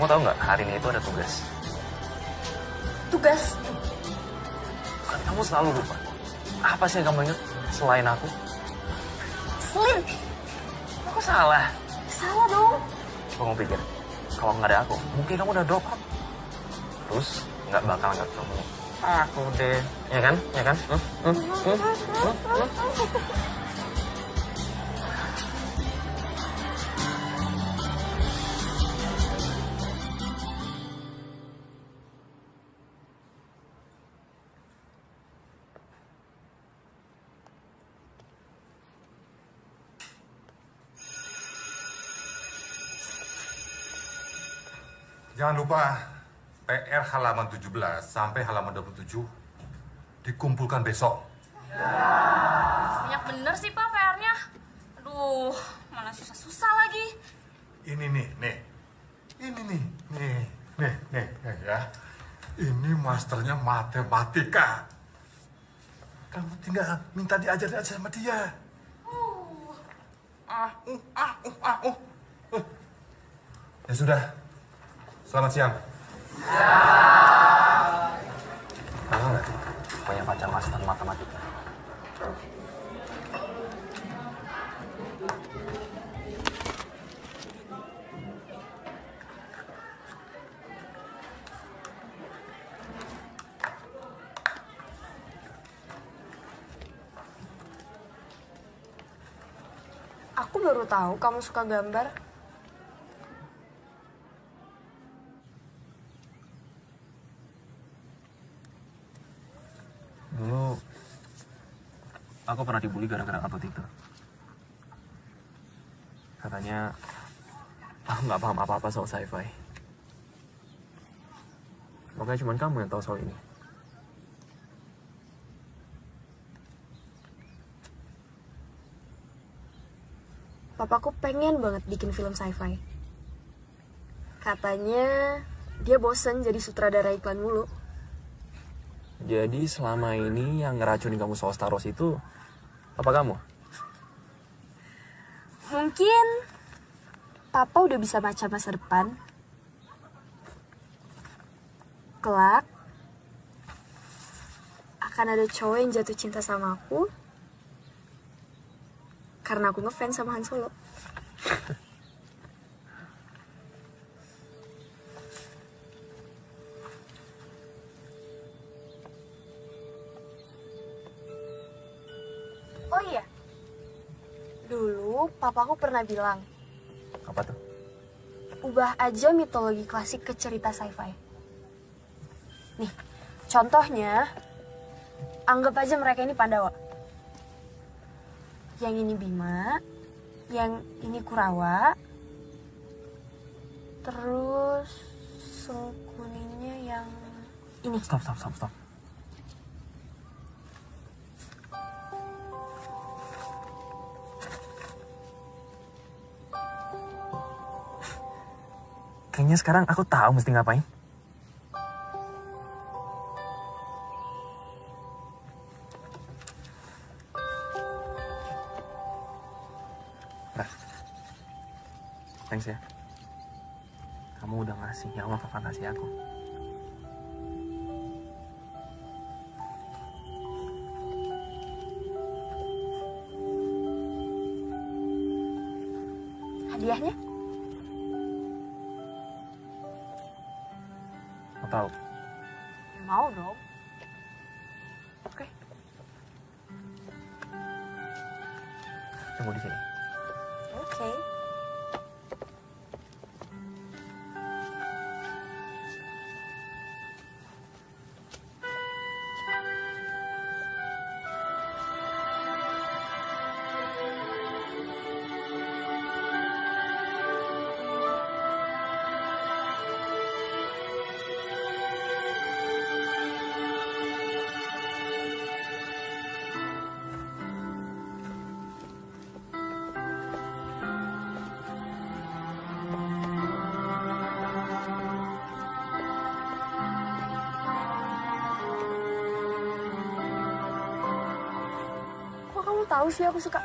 kamu tahu nggak hari ini itu ada tugas? Tugas Kan kamu selalu lupa. Apa sih yang kamu ingat selain aku? Slim. Aku salah. Salah dong. Kamu pikir kalau nggak ada aku, mungkin kamu udah drop out. Terus nggak bakal ketemu aku deh, ya kan? Ya kan? Hmm? Hmm? Hmm? Hmm? Hmm? Jangan lupa PR halaman 17 sampai halaman 27 dikumpulkan besok. Banyak bener sih Pak PR-nya. Aduh, mana susah-susah lagi. Ini nih, nih. Ini nih, nih, nih, nih, nih ya. Ini masternya matematika. Kamu tinggal minta diajarin aja sama dia. Ah, uh, ah, uh, ah, uh. Uh. Ya sudah. Selamat siang. Tahu nggak? Punya pacar master matematika. Aku baru tahu kamu suka gambar. Dulu aku pernah dibully gara-gara upload itu. Katanya aku nggak paham apa-apa soal sci-fi. Makanya cuma kamu yang tahu soal ini. Papaku pengen banget bikin film sci-fi. Katanya dia bosen jadi sutradara iklan mulu. Jadi selama ini yang ngeracunin kamu soal Star Wars itu apa kamu? Mungkin Papa udah bisa baca masa depan. kelak akan ada cowok yang jatuh cinta sama aku karena aku ngefans sama Han Solo. Oh iya, dulu papaku pernah bilang, Apa tuh? ubah aja mitologi klasik ke cerita sci-fi. Nih, contohnya, anggap aja mereka ini Pandawa. Yang ini Bima, yang ini Kurawa, terus sengkuninya yang ini. Stop, stop, stop, stop. Kayaknya sekarang aku tahu mesti ngapain. Nah, thanks ya. Kamu udah ngasih nyawa ke fantasi aku. Sih aku suka?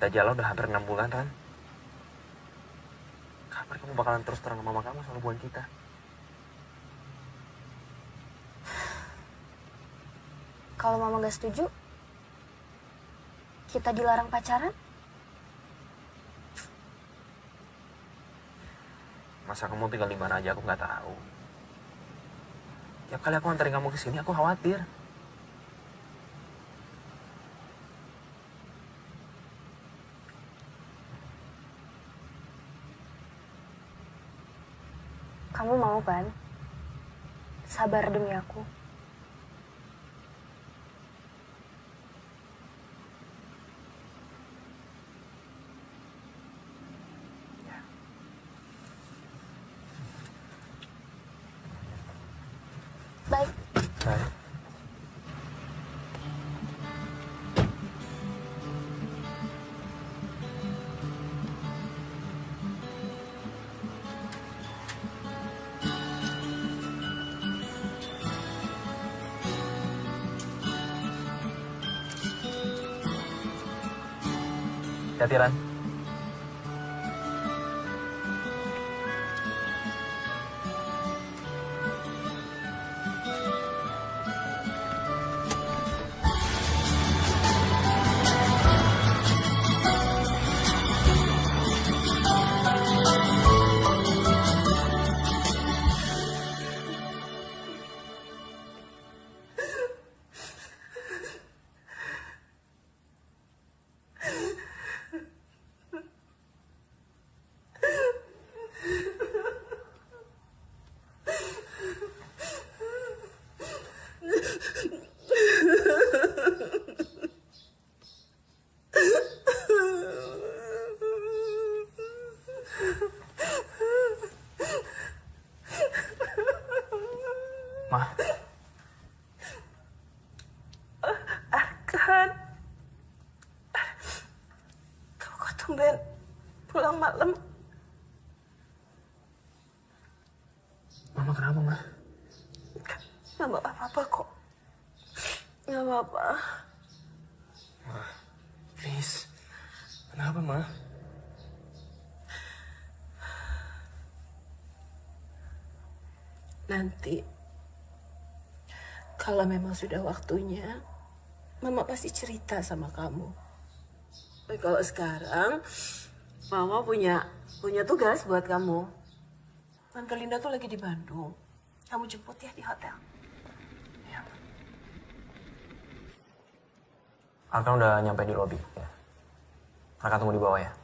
Kita jalan udah hampir enam bulan, Ran. Kapan kamu bakalan terus terang sama mama kamu soal hubungan kita? Kalau mama gak setuju, kita dilarang pacaran? Masa kamu tinggal di mana aja aku nggak tahu. Tiap kali aku anterin kamu ke sini aku khawatir. Kan? Sabar demi aku. 加接单 Gak apa-apa. Please. Kenapa, Ma? Nanti, kalau memang sudah waktunya, Mama pasti cerita sama kamu. Tapi kalau sekarang, Mama punya punya tugas buat kamu. Tante Linda tuh lagi di Bandung. Kamu jemput ya di hotel. Arka udah nyampe di lobi, ya. Arka tunggu di bawah ya.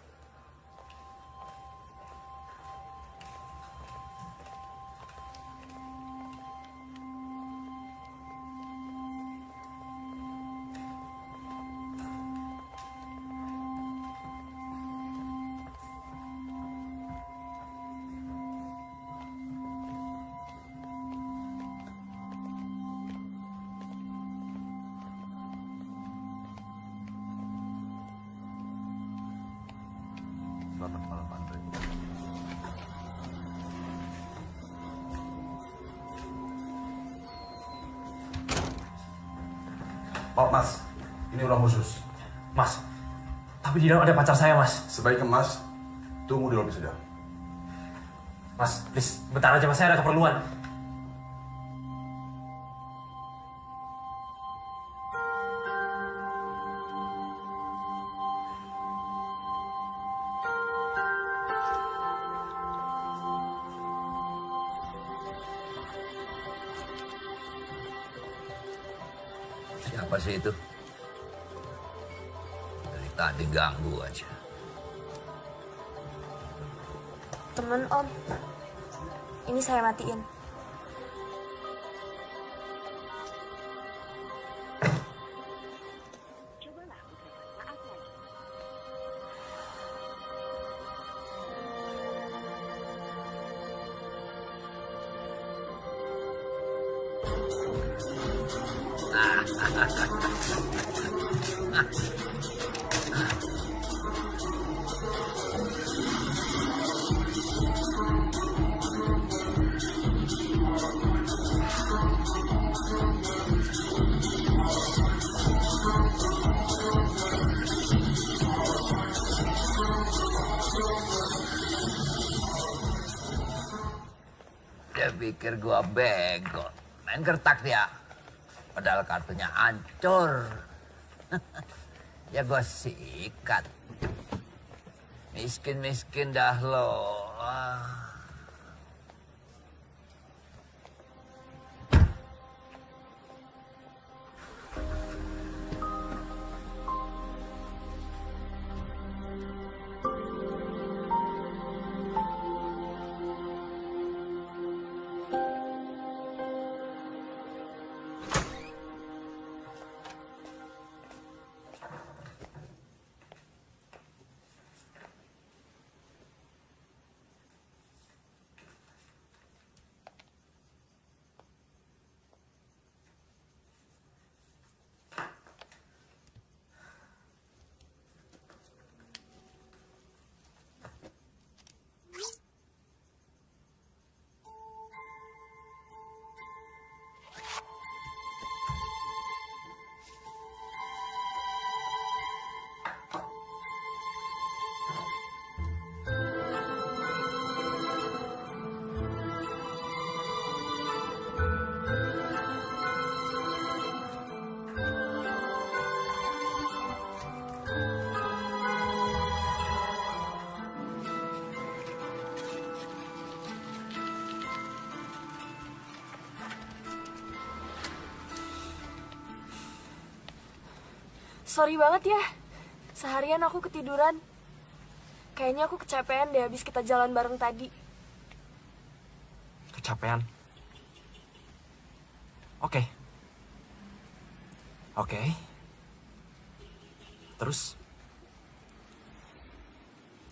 Khusus. Mas, tapi di dalam ada pacar saya, Mas. Sebaiknya mas, tunggu di lobi saja. Mas, please, bentar aja Mas, saya ada keperluan. Dari tadi ganggu aja. Temen Om. Ini saya matiin. Kartunya hancur. ya gua sikat. Miskin-miskin dah lo. Ah. Sorry banget ya. Seharian aku ketiduran. Kayaknya aku kecapean deh habis kita jalan bareng tadi. Kecapean. Oke. Oke. Terus?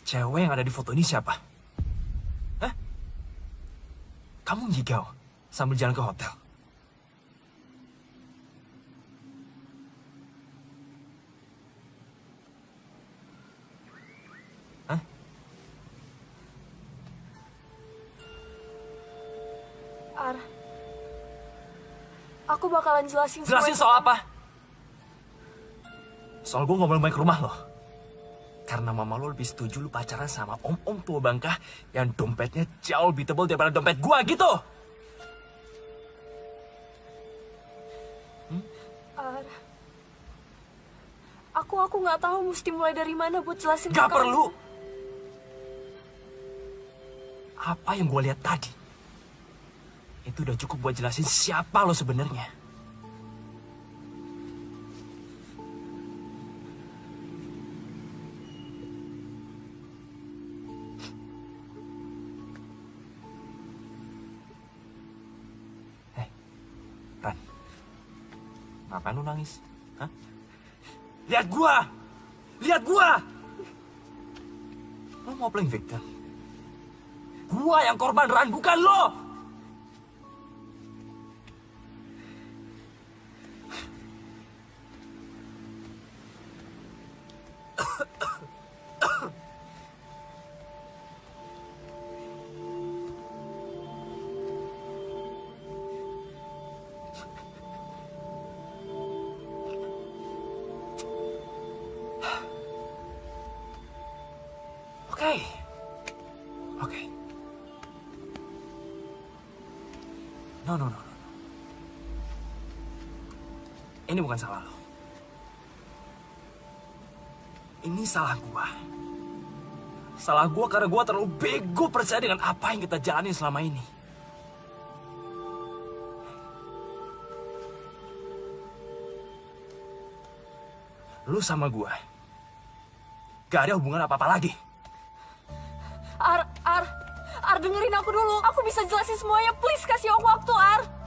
Cewek yang ada di foto ini siapa? Hah? Kamu ngigau sambil jalan ke hotel? Bakalan jelasin Jelasin soal apa? Soal gue gak boleh main ke rumah lo. Karena mama lo lebih setuju lu pacaran sama om-om tua bangka yang dompetnya jauh lebih tebal daripada dompet gua gitu. Ar, aku aku nggak tahu mesti mulai dari mana buat jelasin Gak perlu. Apa yang gue lihat tadi, itu udah cukup buat jelasin siapa lo sebenarnya. Nangis? Hah? Lihat gua! Lihat gua! Lo mau playing victim? Gua yang korban Ran, bukan lo! Ini bukan salah lo. Ini salah gua. Salah gua karena gua terlalu bego percaya dengan apa yang kita jalani selama ini. Lu sama gua gak ada hubungan apa-apa lagi. Ar, Ar, Ar dengerin aku dulu. Aku bisa jelasin semuanya. Please kasih aku waktu, Ar.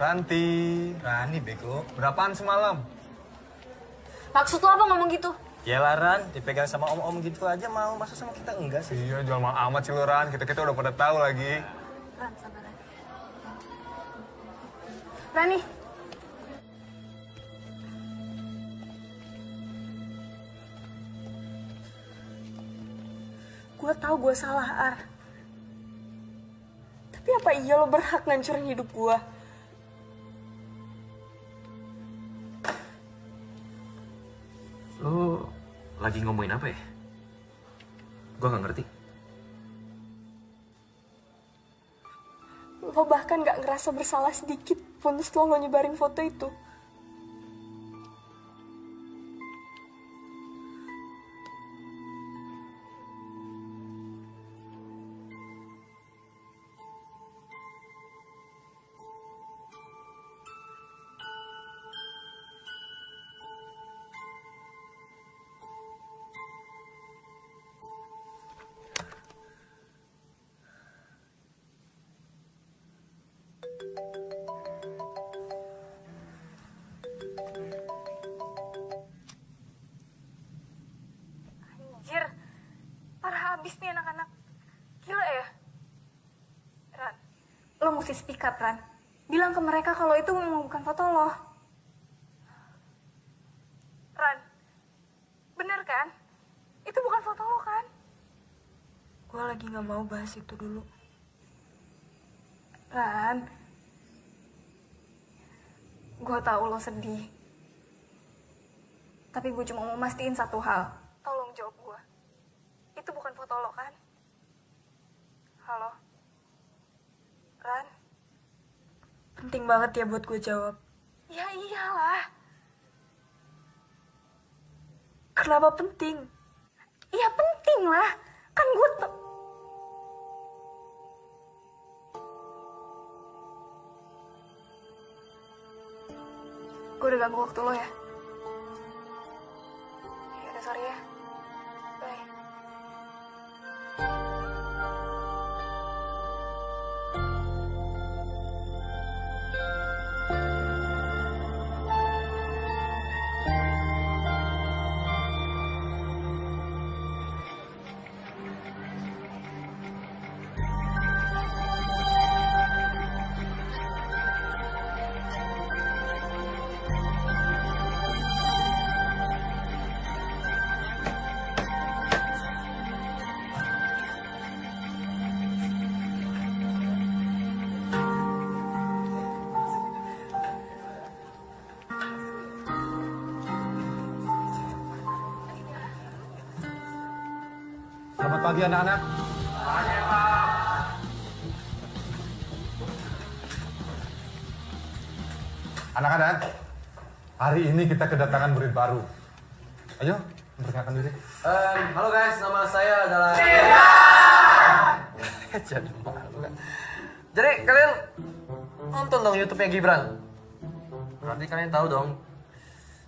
Ranti. Rani bego. Berapaan semalam? Maksud lo apa ngomong gitu? Ya Ran, dipegang sama om-om gitu aja mau. Masa sama kita enggak sih? Iya, jual mahal amat sih lu Ran. Kita-kita udah pada tahu lagi. Ran, sabar Ran. Rani. Gue tahu gue salah, Ar. Tapi apa iya lo berhak ngancurin hidup gue? Lagi ngomongin apa ya? Gua nggak ngerti. Lo bahkan gak ngerasa bersalah sedikit pun setelah lo nyebarin foto itu. Up, Ran. Bilang ke mereka kalau itu memang bukan foto lo. Ran, bener kan? Itu bukan foto lo kan? Gue lagi gak mau bahas itu dulu. Ran, gue tahu lo sedih. Tapi gue cuma mau mastiin satu hal. Tolong jawab gue. Itu bukan foto lo kan? Halo? Ran? Penting banget ya buat gue jawab. Ya iyalah. Kenapa penting? Ya penting lah. Kan gue tuh... Gue udah ganggu waktu lo ya. Ya Selamat pagi anak-anak. Anak-anak, hari ini kita kedatangan murid baru. Ayo, memperkenalkan diri. halo guys, nama saya adalah... Jadi malu. Jadi kalian nonton dong YouTube-nya Gibran. Berarti kalian tahu dong.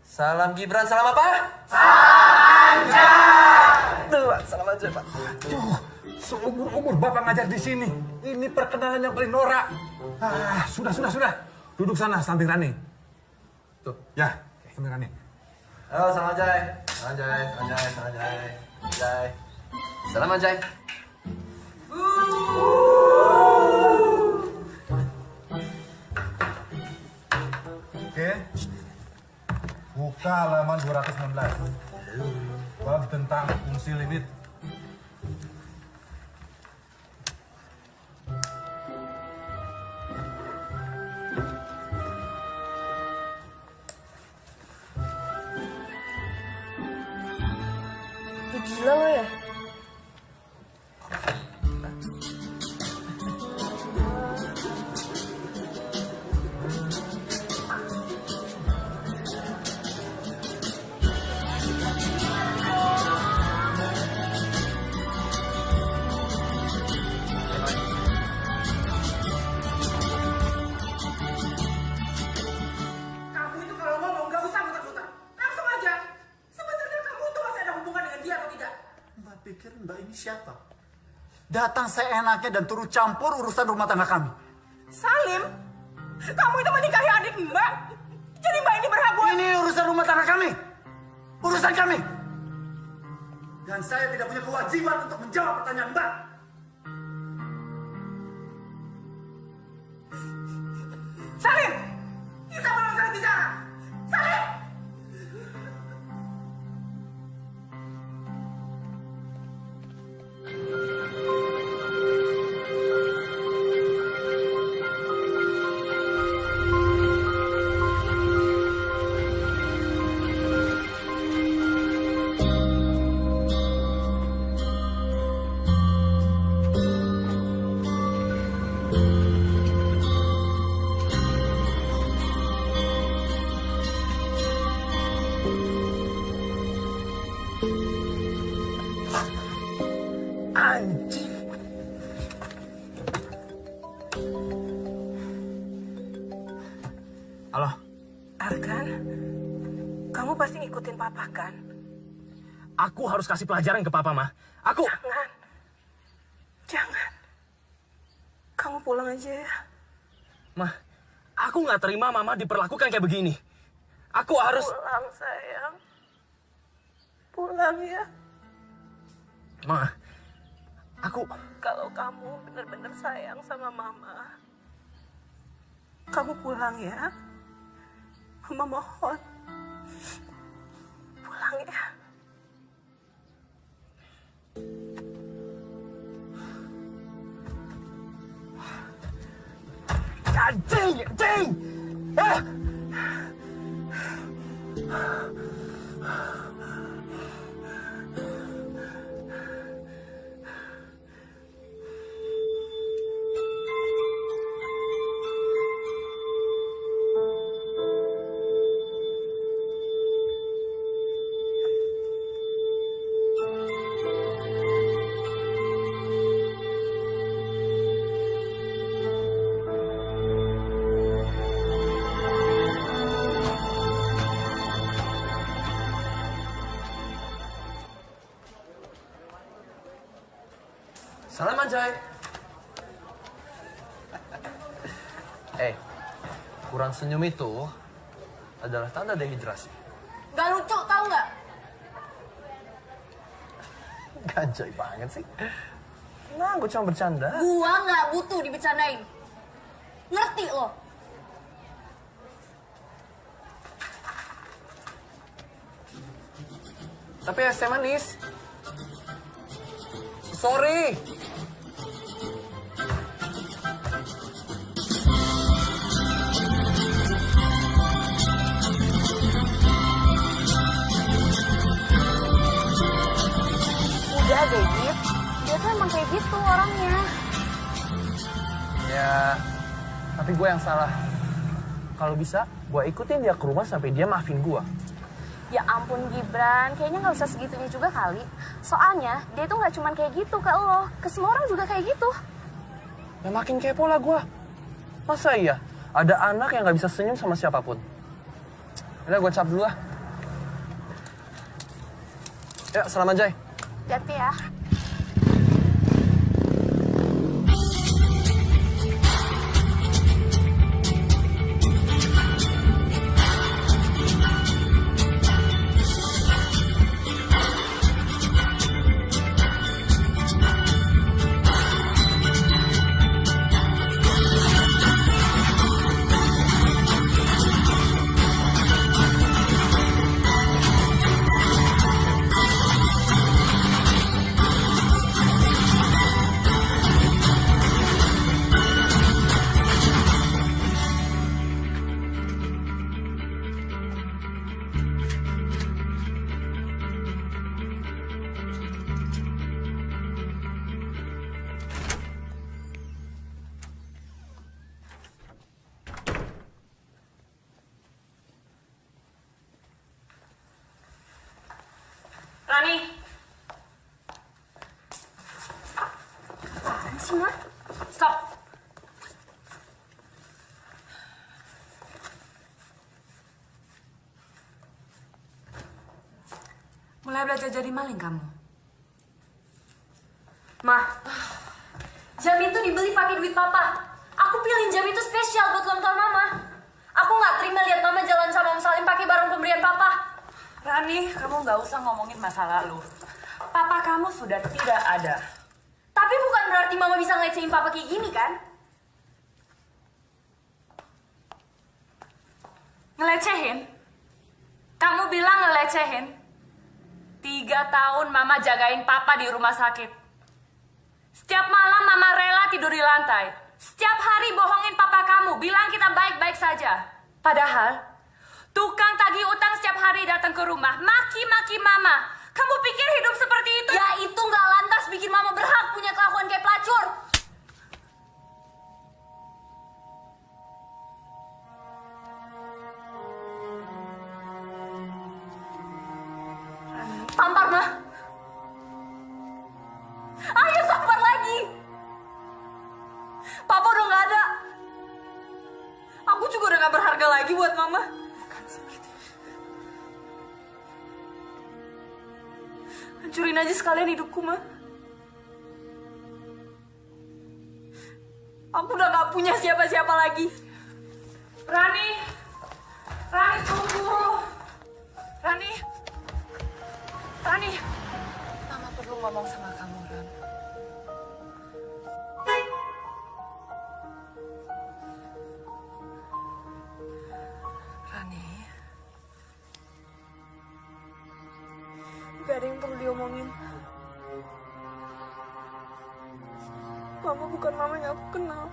Salam Gibran, salam apa? Salam aja. Tuh, salam aja, Pak. Aduh, seumur-umur Bapak ngajar di sini. Ini perkenalan yang paling norak. Ah, sudah, sudah, sudah. Duduk sana, samping Rani. Tuh. Ya, samping Rani. Halo, salam Anjay. Salam Anjay, salam Anjay, salam Anjay. Anjay. Salam Anjay. Oke. Buka halaman 216. Bab tentang fungsi limit. Seenaknya dan turut campur urusan rumah tangga kami. Salim, kamu itu menikahi adik Mbak. Jadi Mbak ini berhak buat... Ini urusan rumah tangga kami. Urusan kami. Dan saya tidak punya kewajiban untuk menjawab pertanyaan Mbak. Harus kasih pelajaran ke papa, mah. Aku... Jangan. Jangan. Kamu pulang aja ya. Mah, aku nggak terima mama diperlakukan kayak begini. Aku harus... Pulang sayang. Pulang ya. Mah, aku... Kalau kamu benar-benar sayang sama mama, Kamu pulang ya. Mama mohon. Pulang ya. tem! Ah! Senyum itu adalah tanda dehidrasi. Gak lucu, tau nggak? Ganjay banget sih. Nah, gue cuma bercanda. Gua nggak butuh dibicarain. Ngerti lo? Tapi es teh manis. Sorry. Kayak gitu orangnya. Ya, tapi gue yang salah. Kalau bisa, gue ikutin dia ke rumah sampai dia maafin gue. Ya ampun Gibran, kayaknya nggak usah segitunya juga kali. Soalnya dia tuh nggak cuman kayak gitu ke lo, ke semua orang juga kayak gitu. Ya makin kepo lah gue. Masa iya? Ada anak yang gak bisa senyum sama siapa pun. Udah gue cap dulu lah. Ya, salam Anjay. Hati ya. Mulai belajar jadi maling kamu. Ma, jam itu dibeli pakai duit papa. Aku pilih jam itu spesial buat ulang tahun mama. Aku nggak terima lihat mama jalan sama Om Salim pakai barang pemberian papa. Rani, kamu nggak usah ngomongin masa lalu. Papa kamu sudah tidak ada. Tapi bukan berarti mama bisa ngelecehin papa kayak gini kan? Ngelecehin? Kamu bilang ngelecehin? Tiga tahun mama jagain papa di rumah sakit. Setiap malam mama rela tidur di lantai. Setiap hari bohongin papa kamu, bilang kita baik-baik saja. Padahal, tukang tagih utang setiap hari datang ke rumah, maki-maki mama. Kamu pikir hidup seperti itu? Ya itu nggak lantas bikin mama berhak punya kelakuan kayak pelacur. sekalian hidupku mah. Aku udah gak punya siapa-siapa lagi. Rani, Rani tunggu. Rani, Rani. Mama perlu ngomong sama kamu, Ran. Rani. Gak ada yang perlu diomongin. Bukan mama yang aku kenal.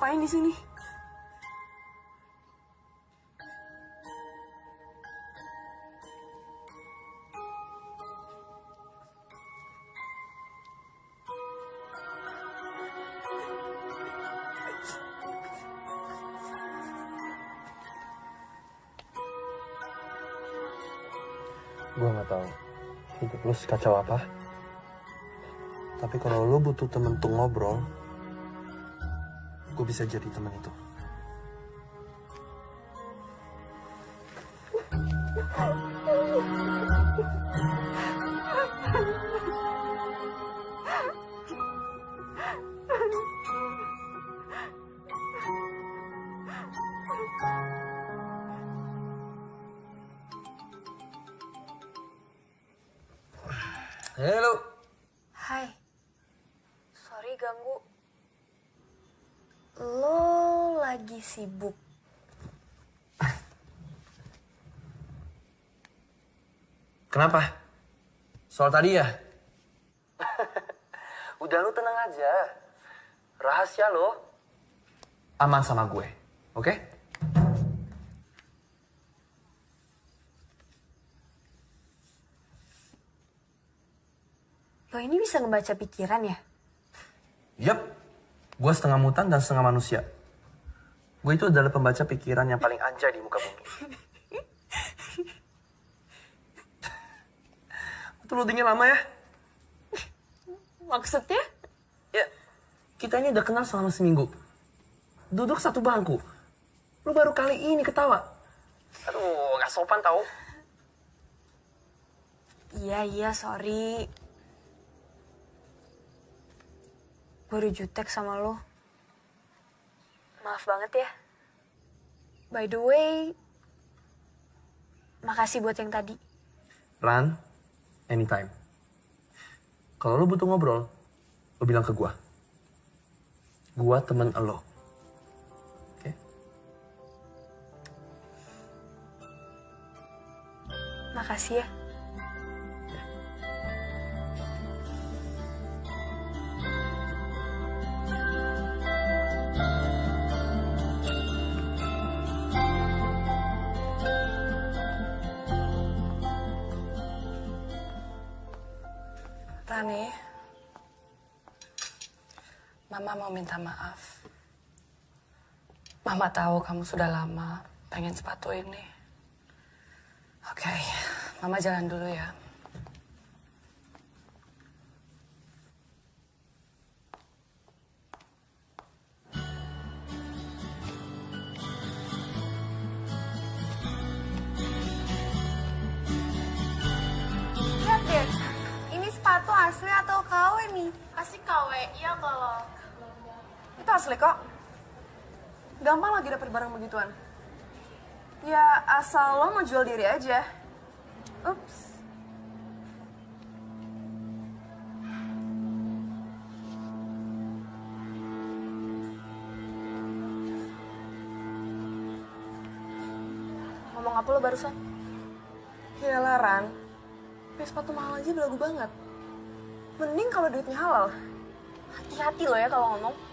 Ngapain di sini? Gue nggak tahu hidup lu sekacau apa. Tapi kalau lu butuh temen tuh ngobrol, gue bisa jadi teman itu. Soal tadi ya? Udah lu tenang aja. Rahasia lo aman sama gue, oke? Lo ini bisa ngebaca pikiran ya? Yap, gue setengah mutan dan setengah manusia. Gue itu adalah pembaca pikiran yang paling anjay di muka bumi. Itu lo dingin lama ya? Maksudnya? Ya, kita ini udah kenal selama seminggu. Duduk satu bangku. Lu baru kali ini ketawa. Aduh, gak sopan tau. Iya, iya, sorry. Gue udah jutek sama lo. Maaf banget ya. By the way, makasih buat yang tadi. Ran, anytime. Kalau lu butuh ngobrol, lu bilang ke gua. Gua temen lo. Oke? Makasih ya. Mama mau minta maaf. Mama tahu kamu sudah lama pengen sepatu ini. Oke, Mama jalan dulu ya. Lihat deh, ini sepatu asli atau KW nih? Pasti KW, iya kalau Itu asli kok. Gampang lagi dapet barang begituan. Ya asal lo mau jual diri aja. Ups. Ngomong apa lo barusan? Ya Ran, pakai sepatu mahal aja belagu banget. Mending kalau duitnya halal. Hati-hati lo ya kalau ngomong.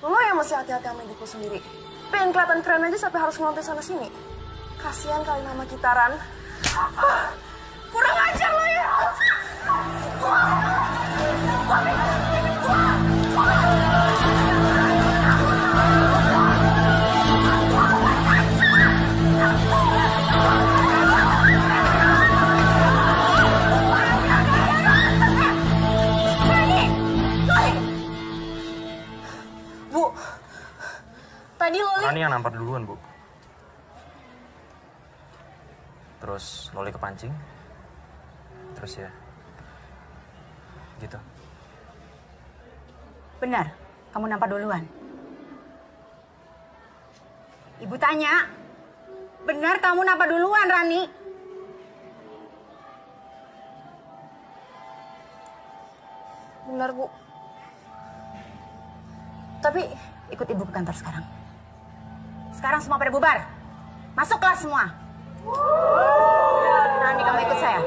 Lo yang masih hati-hati sama lo sendiri. Pengen kelihatan keren aja sampai harus ngelontek sana sini. Kasihan kali nama kita, Ran. Ah, Kurang ajar lo ya. Bu, Rani yang nampar duluan, Bu. Terus Loli kepancing. Terus ya, gitu. Benar, kamu nampak duluan. Ibu tanya, benar kamu nampak duluan, Rani? Benar, Bu. Tapi Ikut ibu ke kantor sekarang. Sekarang semua pada bubar. Masuk kelas semua. Rani, kamu ikut saya.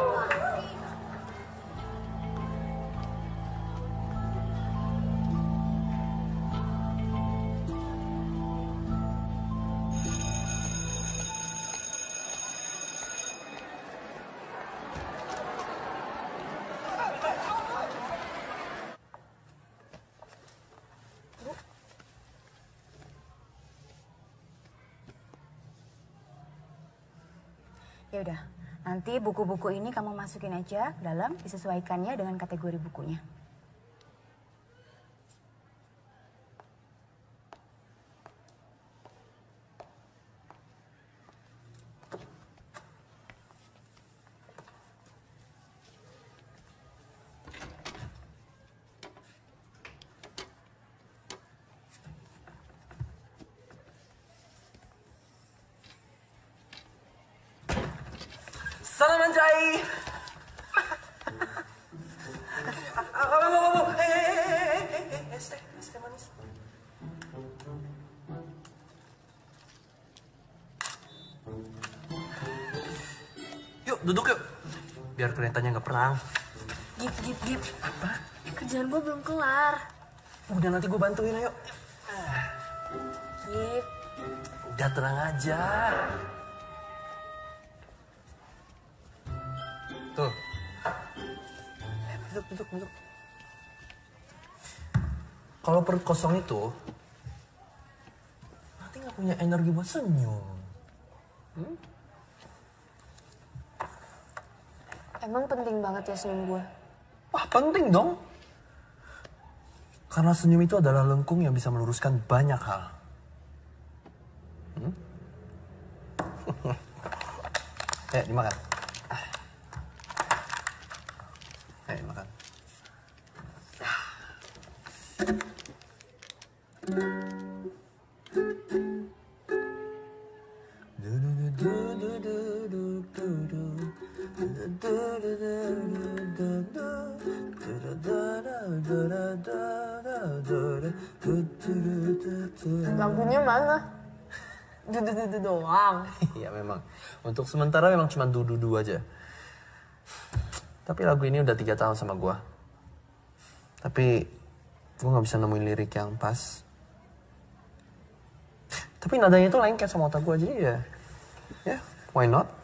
Buku-buku ini kamu masukin aja dalam, disesuaikannya dengan kategori bukunya. Perang. Gip, gip, gip. Apa? Kerjaan gue belum kelar. Udah nanti gue bantuin, ayo. Gip. Udah tenang aja. Tuh. Eh, duduk, duduk, duduk. Kalau perut kosong itu, nanti nggak punya energi buat senyum. Hmm? Emang penting banget ya senyum gue. Wah, penting dong. Karena senyum itu adalah lengkung yang bisa meluruskan banyak hal. Hmm? Ayo, dimakan. Ayo, dimakan. Lampunya Dudu-dudu doang. Iya memang. Untuk sementara memang cuma dudu-dudu aja. Tapi lagu ini udah tiga tahun sama gua. Tapi gua nggak bisa nemuin lirik yang pas. Tapi nadanya itu lengket sama otak gua jadi ya. Ya, why not?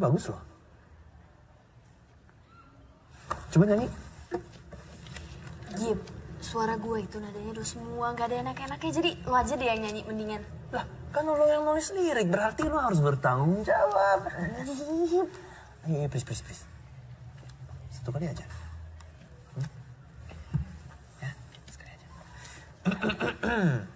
Bagus loh. Coba nyanyi. Gip, suara gue itu nadanya udah semua, gak ada enak-enaknya. Jadi lo aja deh yang nyanyi mendingan. Lah, kan lo yang nulis lirik, berarti lo harus bertanggung jawab. Ayo, please, please, please. Satu kali aja. Hmm? Ya, sekali aja.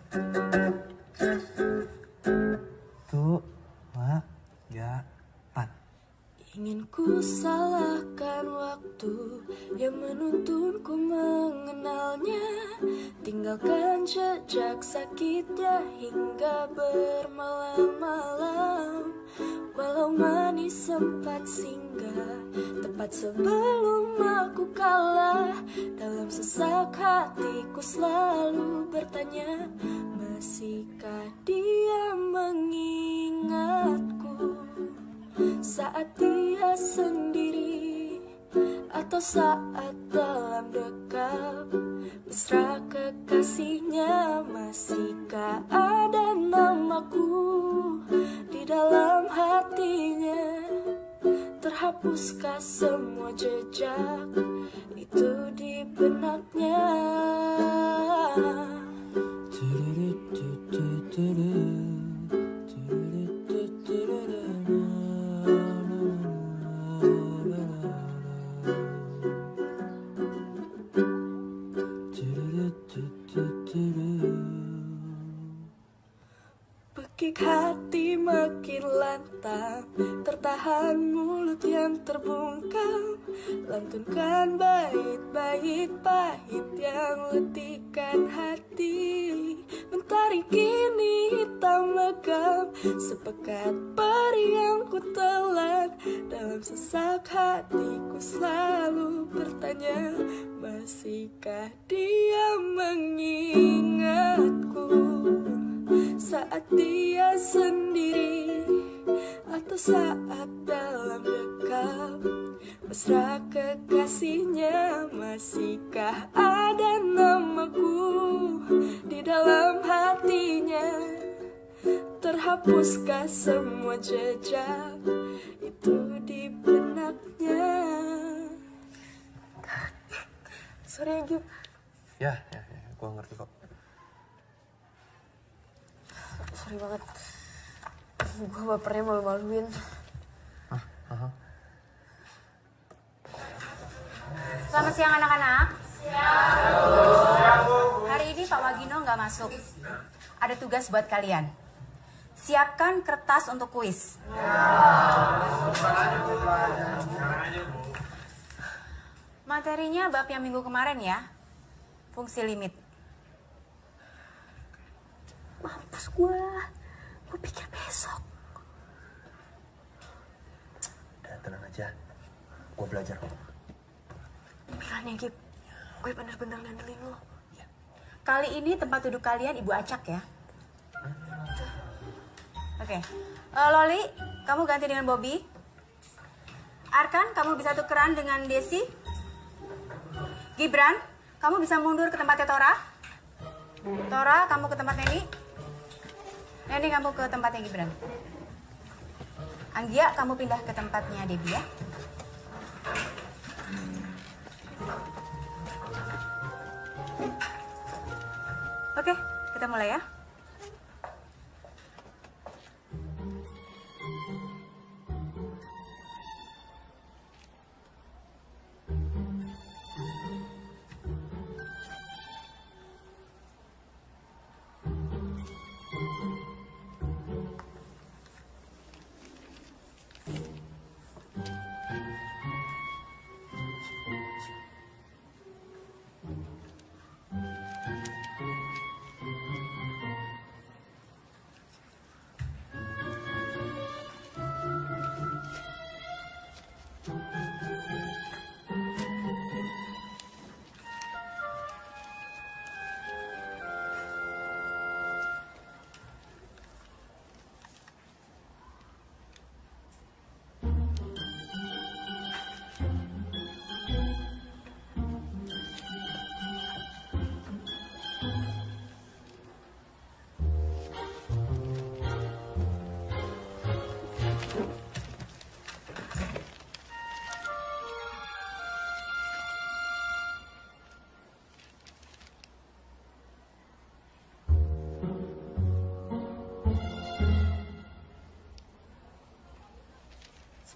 sebelum aku kalah Dalam sesak hatiku selalu bertanya Masihkah dia mengingatku? Saat dia sendiri atau saat dalam dekap mesra kekasihnya masihkah terhapuskah semua jejak Lantunkan bait-bait pahit yang letihkan hati. Mentari kini hitam legam Sepekat peri yang ku telan. Dalam sesak hatiku selalu bertanya Masihkah dia mengingatku? Saat dia sendiri atau saat dalam dekap mesra kekasihnya masihkah ada namaku di dalam hatinya? Terhapuskah semua jejak itu di benaknya? Sorry Gip Ya, ya, ya, gua ngerti kok. Sorry banget. Gue bapernya malu-maluin. Aha. Selamat siang anak-anak. Hari ini Pak Wagino nggak masuk. Ada tugas buat kalian. Siapkan kertas untuk kuis. Materinya bab yang minggu kemarin ya. Fungsi limit. mampus gue gue pikir besok Udah, tenang aja. Gua belajar kok. Makanya Gip gue bener-bener ngandelin lo Kali ini tempat duduk kalian Ibu Acak ya. Oke. Eh, Loli, kamu ganti dengan Bobby. Arkan, kamu bisa tukeran dengan Desi. Gibran, kamu bisa mundur ke tempatnya Tora. Tora, kamu ke tempat Neni. Neni, kamu ke tempatnya Gibran. Anggia, kamu pindah ke tempatnya Debbie ya. Oke, kita mulai ya.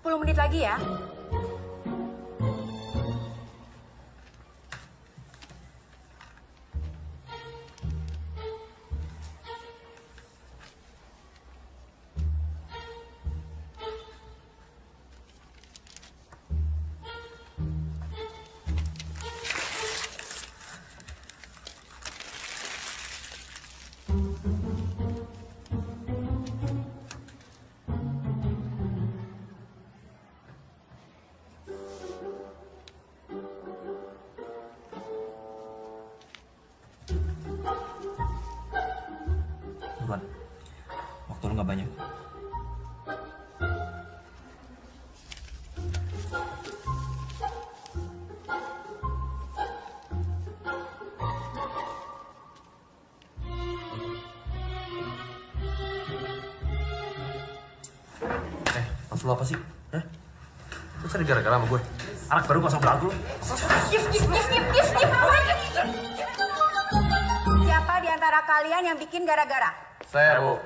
10 menit lagi ya. Gara-gara sama gue? Anak baru kosong belagu lu. Siapa di antara kalian yang bikin gara-gara? Saya, Bu.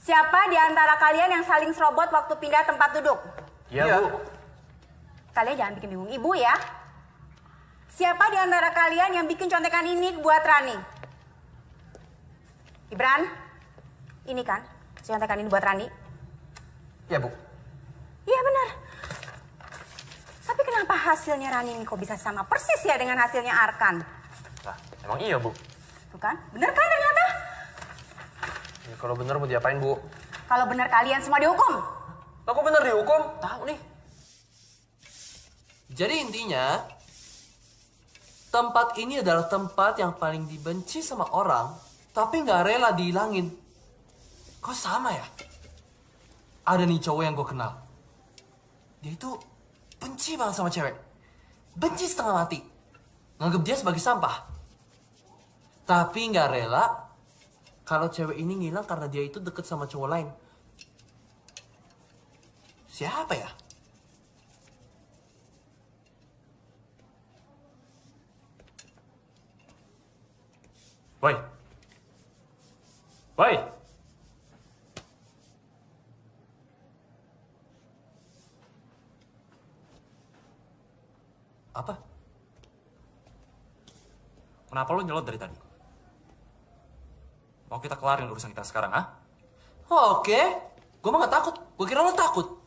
Siapa di antara kalian yang saling serobot waktu pindah tempat duduk? Iya, Bu. Kalian jangan bikin bingung ibu ya. Siapa di antara kalian yang bikin contekan ini buat Rani? Ibran, ini kan contekan ini buat Rani? Iya, Bu. Iya benar. Tapi kenapa hasilnya Rani ini kok bisa sama persis ya dengan hasilnya Arkan? Nah, emang iya, Bu. Tuh kan? Bener kan ternyata? Ya, kalau bener mau diapain, Bu? Kalau benar kalian semua dihukum. Aku bener dihukum? Tahu nih. Jadi intinya, tempat ini adalah tempat yang paling dibenci sama orang, tapi nggak rela dihilangin. Kok sama ya? Ada nih cowok yang gue kenal. Dia itu benci banget sama cewek. Benci setengah mati. Nganggep dia sebagai sampah. Tapi nggak rela kalau cewek ini ngilang karena dia itu deket sama cowok lain. Siapa ya? Woi. Woi. Apa? Kenapa lo nyelot dari tadi? Mau kita kelarin urusan kita sekarang, ah? Oke. Gue mah gak takut. Gue kira lo takut.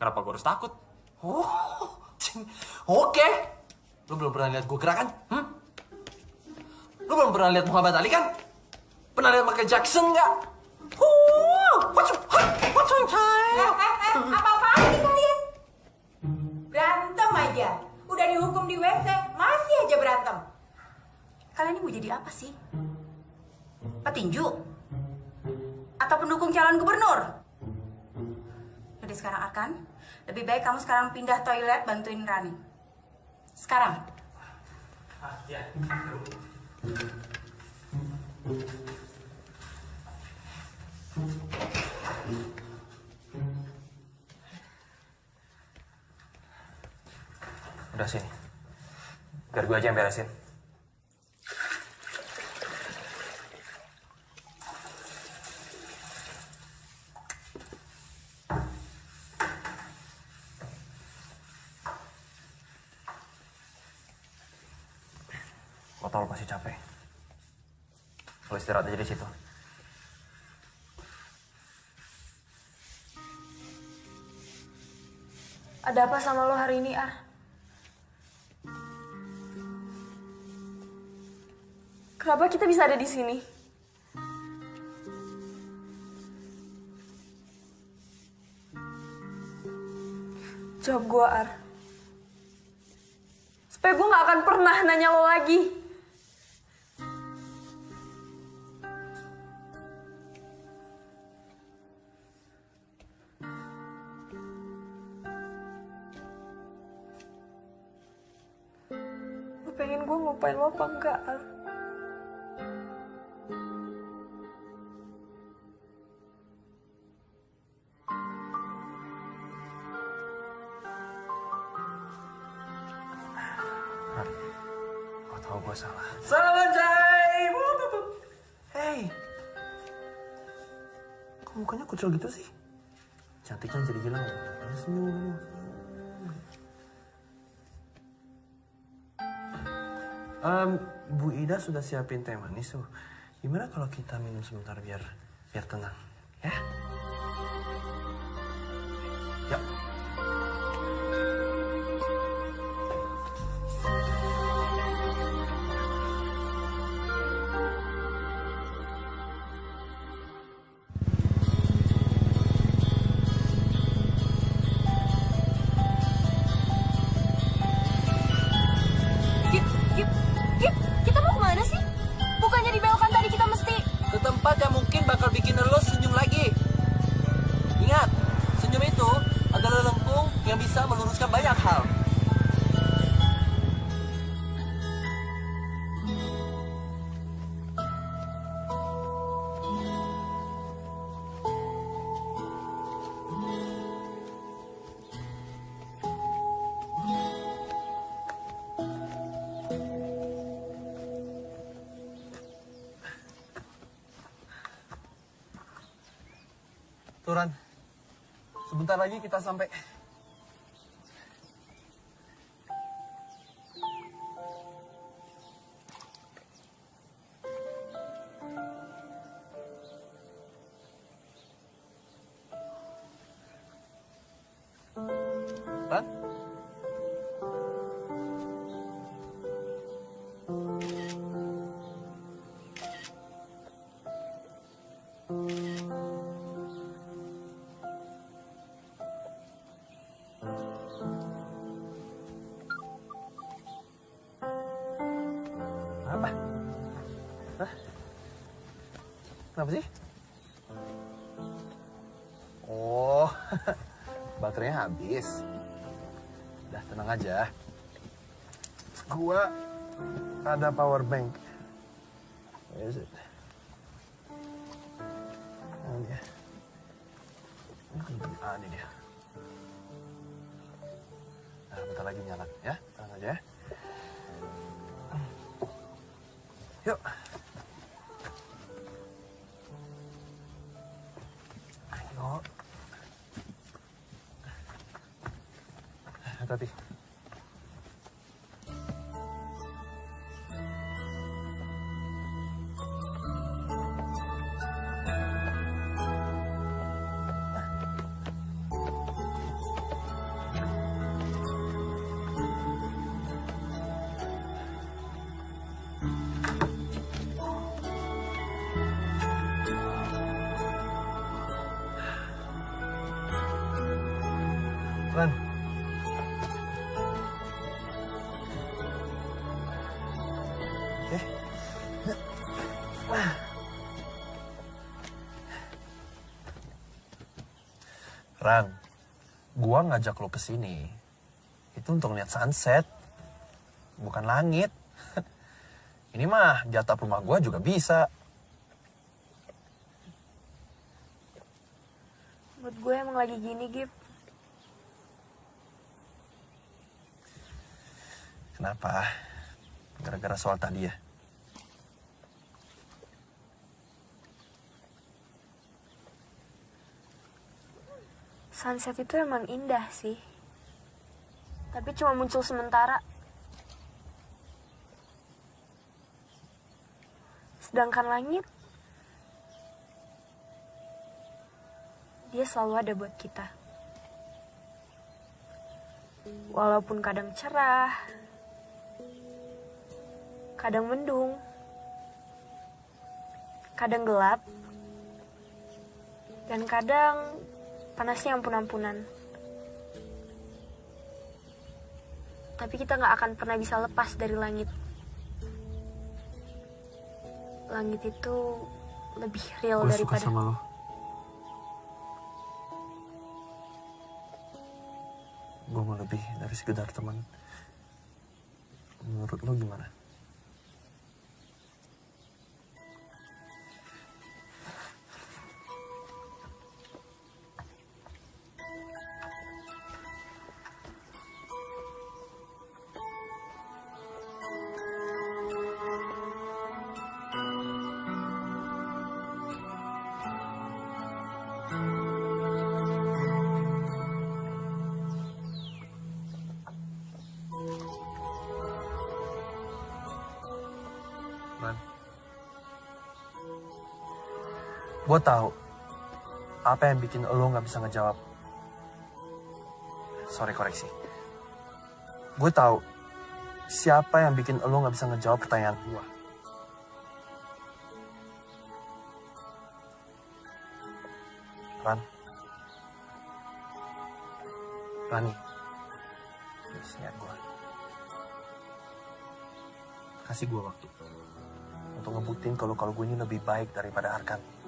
Kenapa gue harus takut? Oh, oke. Lo belum pernah lihat gue gerakan? Hmm? Lo belum pernah lihat Muhammad Ali kan? Pernah lihat Michael Jackson nggak? What's what's on time? Apa-apaan nih kalian? Berantem aja. Udah dihukum di WC, masih aja berantem. Kalian ini mau jadi apa sih? Petinju? Atau pendukung calon gubernur? Jadi sekarang Arkan, lebih baik kamu sekarang pindah toilet bantuin Rani. Sekarang. Udah sini. Biar gue aja yang beresin. Gue tau lo pasti capek. Lo istirahat aja di situ. Ada apa sama lo hari ini, Ar? Kenapa kita bisa ada di sini? Jawab gue, Ar. Supaya gue gak akan pernah nanya lo lagi. Kucel gitu sih? Cantiknya jadi hilang. Ya, senyum. Em, Bu Ida sudah siapin teh manis tuh. Gimana kalau kita minum sebentar biar biar tenang? Ya. Turan, sebentar lagi kita sampai. Habis. Udah tenang aja. Gua ada power bank. Gua ngajak lo ke sini itu untuk lihat sunset, bukan langit. Ini mah jatah rumah gua juga bisa. Buat gue emang lagi gini, Gip. Kenapa? Gara-gara soal tadi ya? Sunset itu emang indah sih. Tapi cuma muncul sementara. Sedangkan langit, dia selalu ada buat kita. Walaupun kadang cerah, kadang mendung, kadang gelap, dan kadang panasnya ampun-ampunan. Tapi kita nggak akan pernah bisa lepas dari langit. Langit itu lebih real Gue suka daripada sama lo. Gue mau lebih dari sekedar teman. Menurut lo gimana? Gue tahu apa yang bikin lo nggak bisa ngejawab. Sorry koreksi. Gue tahu siapa yang bikin lo nggak bisa ngejawab pertanyaan gue. Ran. Rani. Please, lihat gue. Kasih gue waktu. Untuk ngebuktiin kalau kalau gue ini lebih baik daripada Arkan.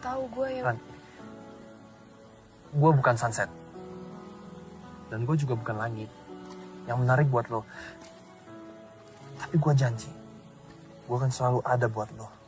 Tahu gue yang Ran. Gue bukan sunset. Dan gue juga bukan langit. Yang menarik buat lo. Tapi gue janji. Gue akan selalu ada buat lo.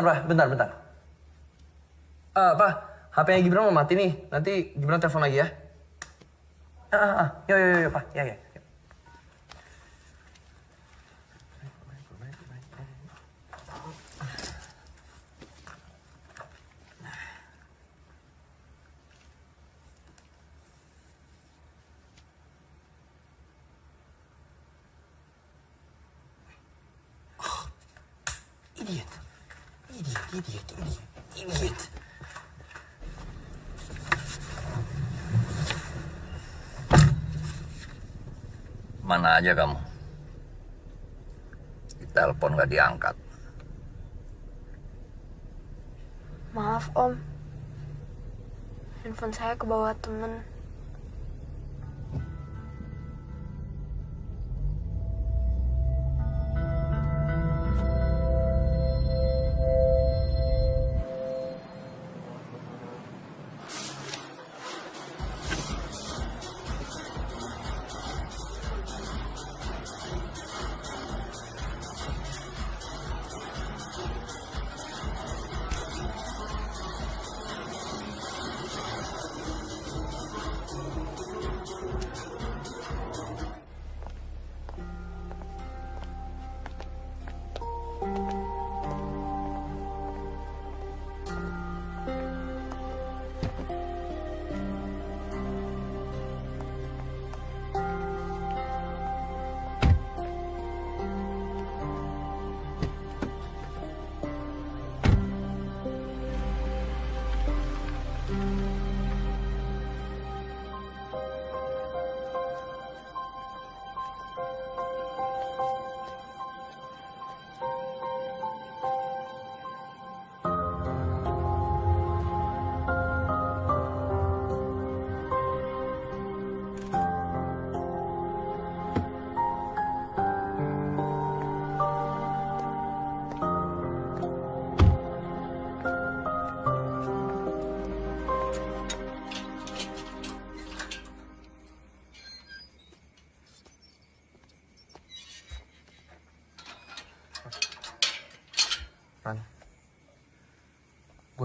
Bentar, bentar, Pak. Bentar, bentar. Ah, apa? HP-nya Gibran mau mati nih. Nanti Gibran telepon lagi ya. Ah, ah, ah. Yo, yo, yo, yo, Pak. Ya, ya. Mana aja kamu? Telepon gak diangkat. Maaf om, handphone saya kebawa temen.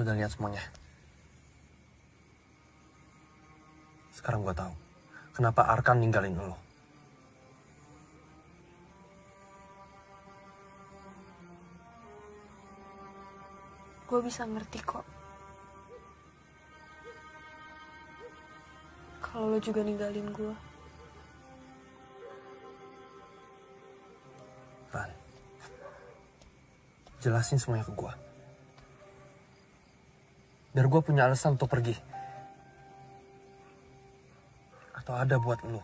Gue udah lihat semuanya. Sekarang gue tahu kenapa Arkan ninggalin lo. Gue bisa ngerti kok. Kalau lo juga ninggalin gue. Ran. Jelasin semuanya ke gue. Biar gue punya alasan untuk pergi. Atau ada buat lo.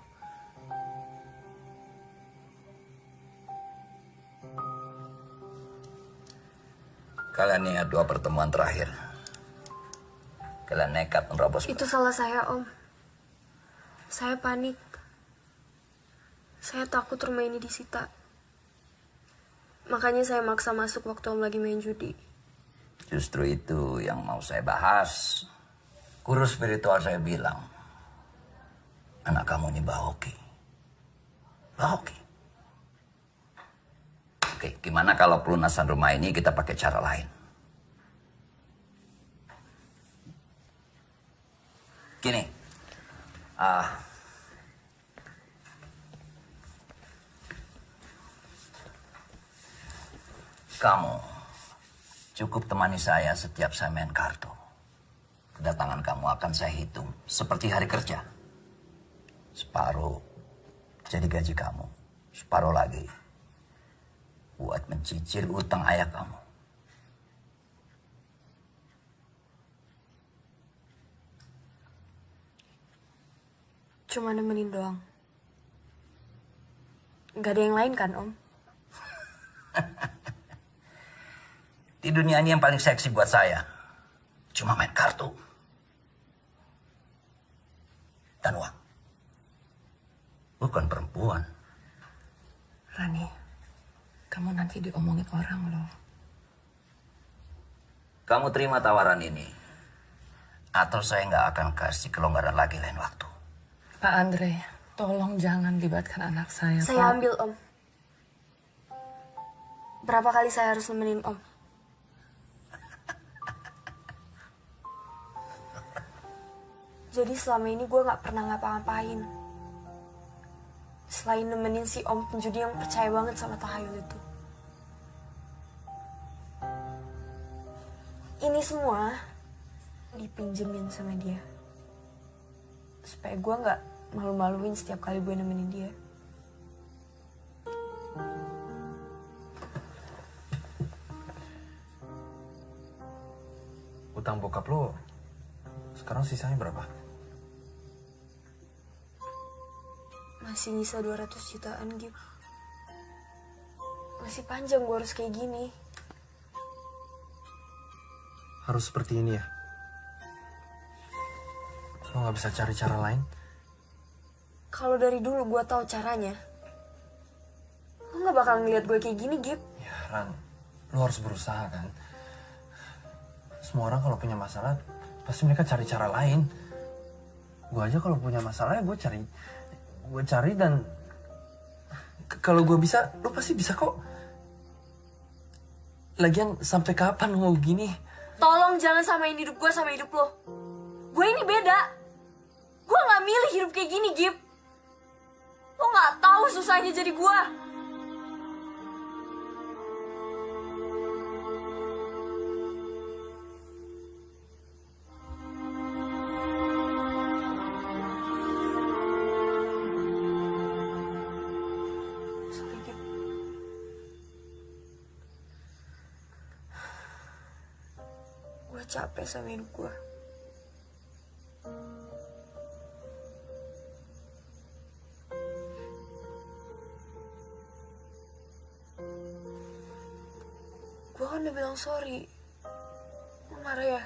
Kalian ingat dua pertemuan terakhir. Kalian nekat menerobos. Itu salah saya om. Saya panik. Saya takut rumah ini disita. Makanya saya maksa masuk waktu om lagi main judi. Justru itu yang mau saya bahas. Guru spiritual saya bilang, anak kamu ini Mbak Hoki. Oke. Gimana kalau pelunasan rumah ini kita pakai cara lain? Gini, ah, kamu cukup temani saya setiap saya main kartu. Kedatangan kamu akan saya hitung seperti hari kerja. Separuh jadi gaji kamu, separuh lagi buat mencicil utang ayah kamu. Cuma nemenin doang. Gak ada yang lain kan, Om? Di dunia ini yang paling seksi buat saya cuma main kartu dan uang. Bukan perempuan. Rani, kamu nanti diomongin orang loh. Kamu terima tawaran ini atau saya nggak akan kasih kelonggaran lagi lain waktu. Pak Andre, tolong jangan libatkan anak saya. Saya Pak. ambil, Om. Berapa kali saya harus nemenin Om? Jadi selama ini gue gak pernah ngapa-ngapain. Selain nemenin si Om penjudi yang percaya banget sama tahayul itu. Ini semua dipinjemin sama dia. Supaya gue gak malu-maluin setiap kali gue nemenin dia. Utang bokap lo sekarang sisanya berapa? Masih nyisa 200 jutaan gitu. Masih panjang gue harus kayak gini. Harus seperti ini ya? Lo nggak bisa cari cara lain? Kalau dari dulu gue tahu caranya. Lo gak bakal ngeliat gue kayak gini, Gip. Ya Ran, lo harus berusaha kan. Semua orang kalau punya masalah pasti mereka cari cara lain. Gue aja kalau punya masalah ya gue cari, gue cari dan kalau gue bisa, lo pasti bisa kok. Lagian sampai kapan lo begini? Tolong jangan samain hidup gue sama hidup lo. Gue ini beda. Gue gak milih hidup kayak gini, Gip. Lo gak tahu susahnya jadi gue. Sama hidup gue. Gue kan udah bilang sorry. Lo marah ya?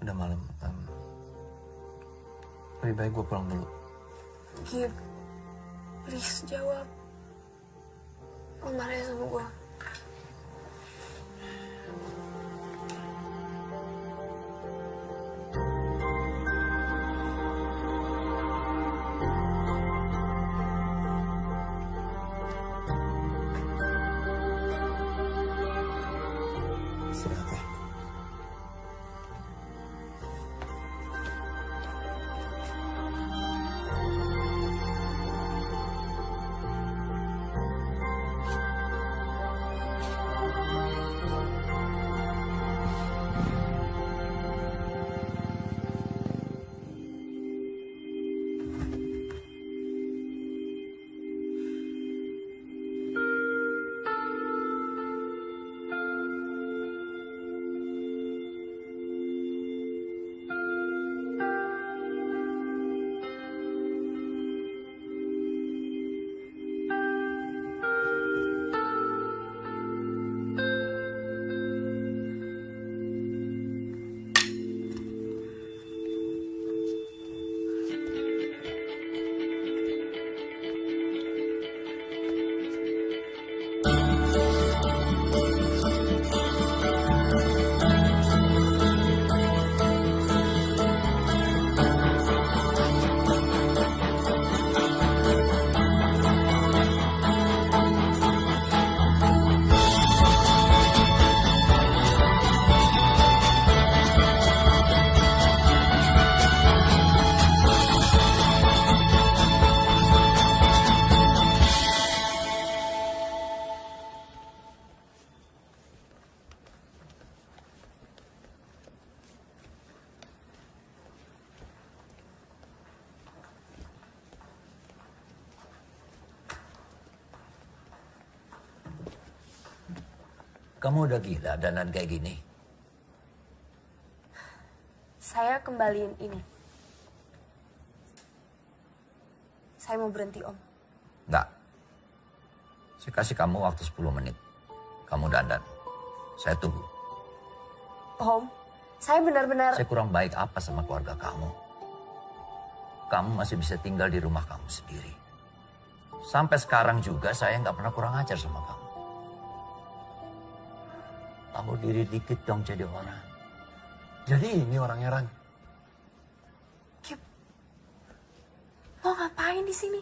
Udah malam. em, lebih baik gue pulang dulu. Gip, please jawab. Lo marah ya sama gue? Istirahat Kamu udah gila dandan kayak gini. Saya kembaliin ini. Saya mau berhenti, Om. Enggak. Saya kasih kamu waktu 10 menit. Kamu dandan. Saya tunggu. Om, saya benar-benar... Saya kurang baik apa sama keluarga kamu? Kamu masih bisa tinggal di rumah kamu sendiri. Sampai sekarang juga saya nggak pernah kurang ajar sama kamu. Kamu diri dikit dong jadi orang. Jadi ini orangnya Ran. Mau ngapain di sini?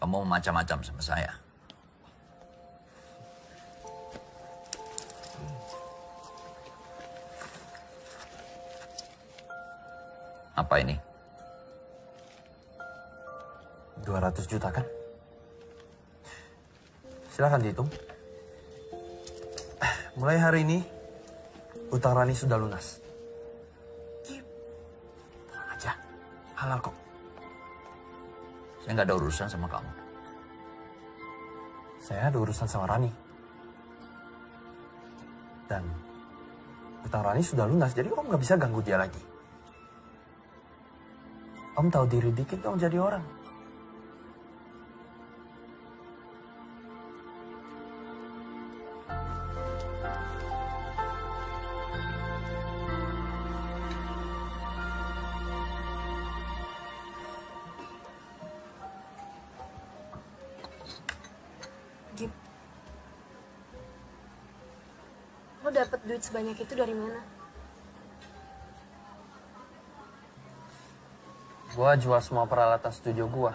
Kamu macam-macam sama saya. Apa ini? 200 juta kan? Silahkan dihitung. Mulai hari ini, utang Rani sudah lunas. Tenang aja, halal kok. Saya nggak ada urusan sama kamu. Saya ada urusan sama Rani. Dan utang Rani sudah lunas, jadi Om nggak bisa ganggu dia lagi. Om tahu diri dikit dong jadi orang. Duit sebanyak itu dari mana? Gua jual semua peralatan studio gua.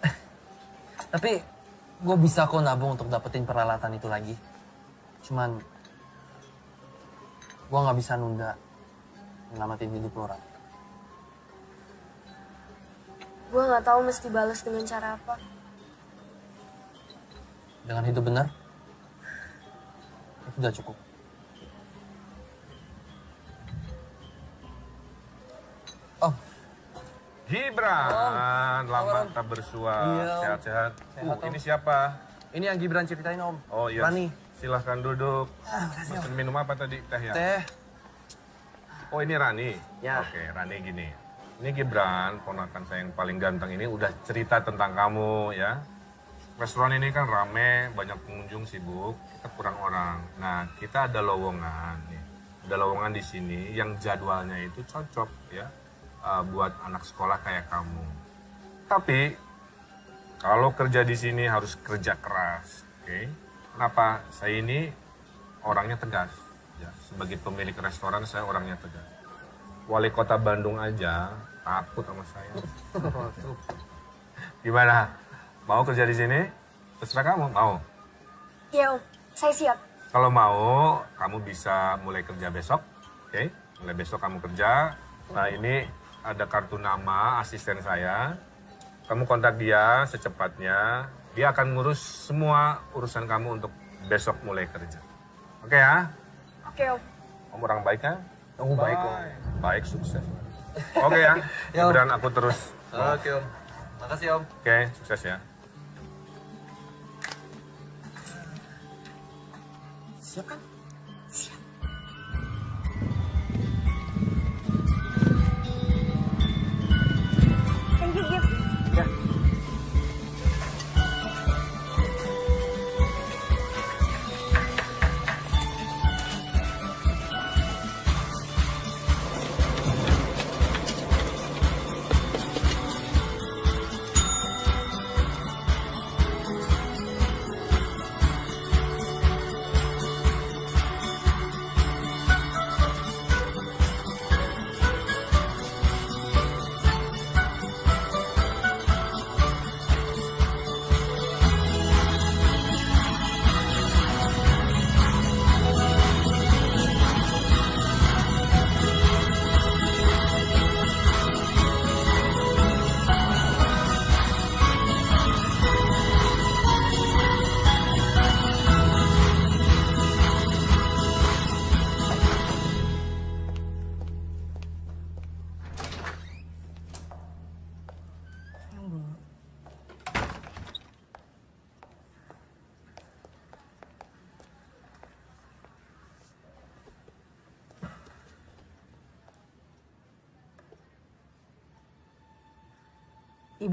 Tapi gue bisa kok nabung untuk dapetin peralatan itu lagi. Cuman gua nggak bisa nunda nyelamatin hidup lo, Ran. Gue nggak tahu mesti balas dengan cara apa. Dengan hidup benar, udah cukup. Oh, Gibran, Om. lama tak bersua, Iya, sehat-sehat. Sehat, Uh, ini siapa? ini yang Gibran ceritain Om. Oh iya, Rani. silahkan duduk. Ah, Pesen minum apa tadi? Teh ya? Teh. Oh ini Rani? Ya. Oke, Rani gini. Ini Gibran, ponakan saya yang paling ganteng ini udah cerita tentang kamu ya. Restoran ini kan rame, banyak pengunjung sibuk, kita kurang orang. Nah, kita ada lowongan nih. Ada lowongan di sini yang jadwalnya itu cocok ya uh, buat anak sekolah kayak kamu. Tapi kalau kerja di sini harus kerja keras, oke? Kenapa? Saya ini orangnya tegas. Ya, sebagai pemilik restoran saya orangnya tegas. Wali kota Bandung aja takut sama saya. Gimana? Mau kerja di sini? Terserah kamu, mau. Iya Om, saya siap. Kalau mau, kamu bisa mulai kerja besok, oke? Mulai besok kamu kerja. Nah ini ada kartu nama asisten saya. Kamu kontak dia secepatnya. Dia akan ngurus semua urusan kamu untuk besok mulai kerja. Oke ya? Oke Om. Kamu orang baik kan? Kamu baik, Om. Baik, sukses. Oke ya? Ya, Om. Kemudian aku terus. Oke Om. Makasih Om. Oke, sukses ya. Siap kan?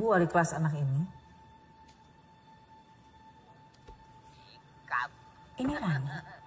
Ibu wali kelas anak ini. Ini Rani.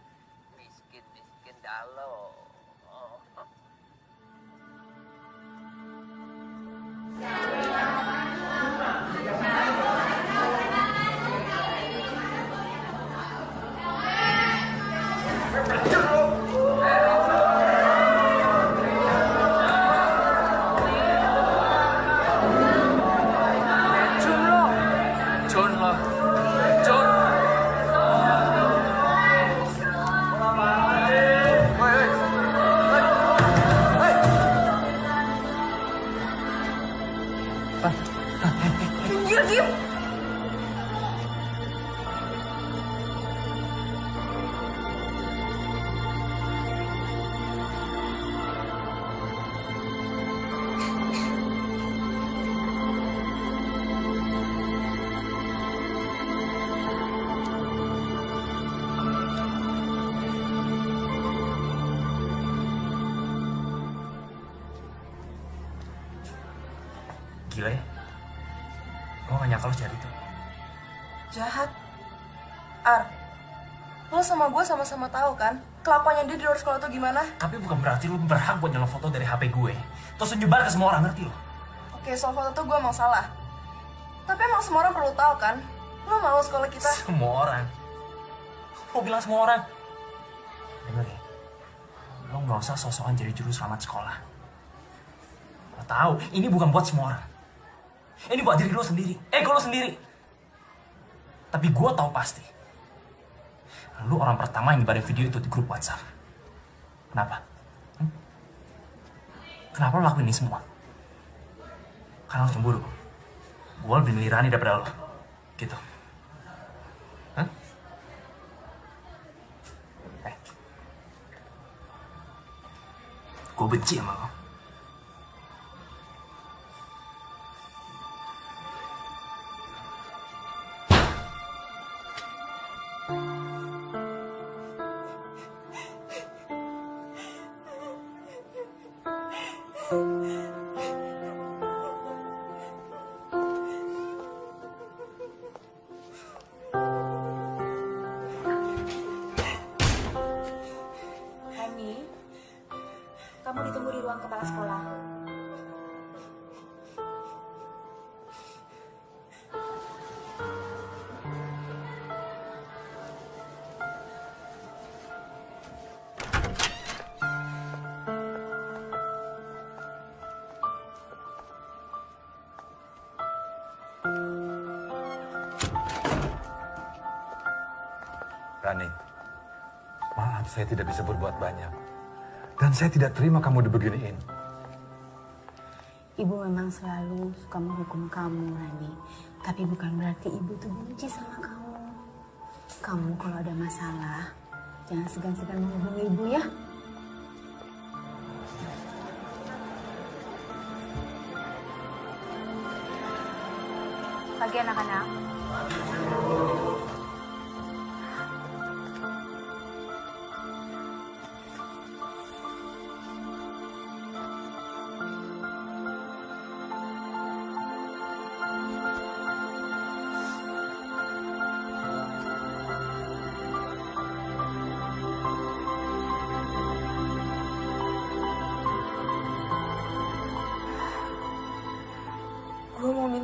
Sama gue sama-sama tahu kan kelakuannya dia di luar sekolah tuh gimana? Tapi bukan berarti lo berhak buat nyolong foto dari HP gue. Terus nyebar ke semua orang, ngerti lo? Oke, soal foto tuh gue emang salah. Tapi emang semua orang perlu tahu kan? Lo mau sekolah kita? Semua orang. Lo bilang semua orang. Dengar ya. Lo gak usah sosokan jadi juru selamat sekolah. Lo tahu, ini bukan buat semua orang. Ini buat diri lo sendiri, ego lo sendiri. Tapi gue tahu pasti. Lu orang pertama yang nyebarin video itu di grup WhatsApp. Kenapa? Hmm? Kenapa lo lakuin ini semua? Karena lo cemburu. Gue lebih milih Rani daripada lo. Gitu. Hah? Eh. Gue benci sama lo. Saya tidak bisa berbuat banyak. Dan saya tidak terima kamu dibeginiin. Ibu memang selalu suka menghukum kamu, Rani. Tapi bukan berarti ibu tuh benci sama kamu. Kamu kalau ada masalah, jangan segan-segan menghubungi ibu ya. Pagi anak-anak.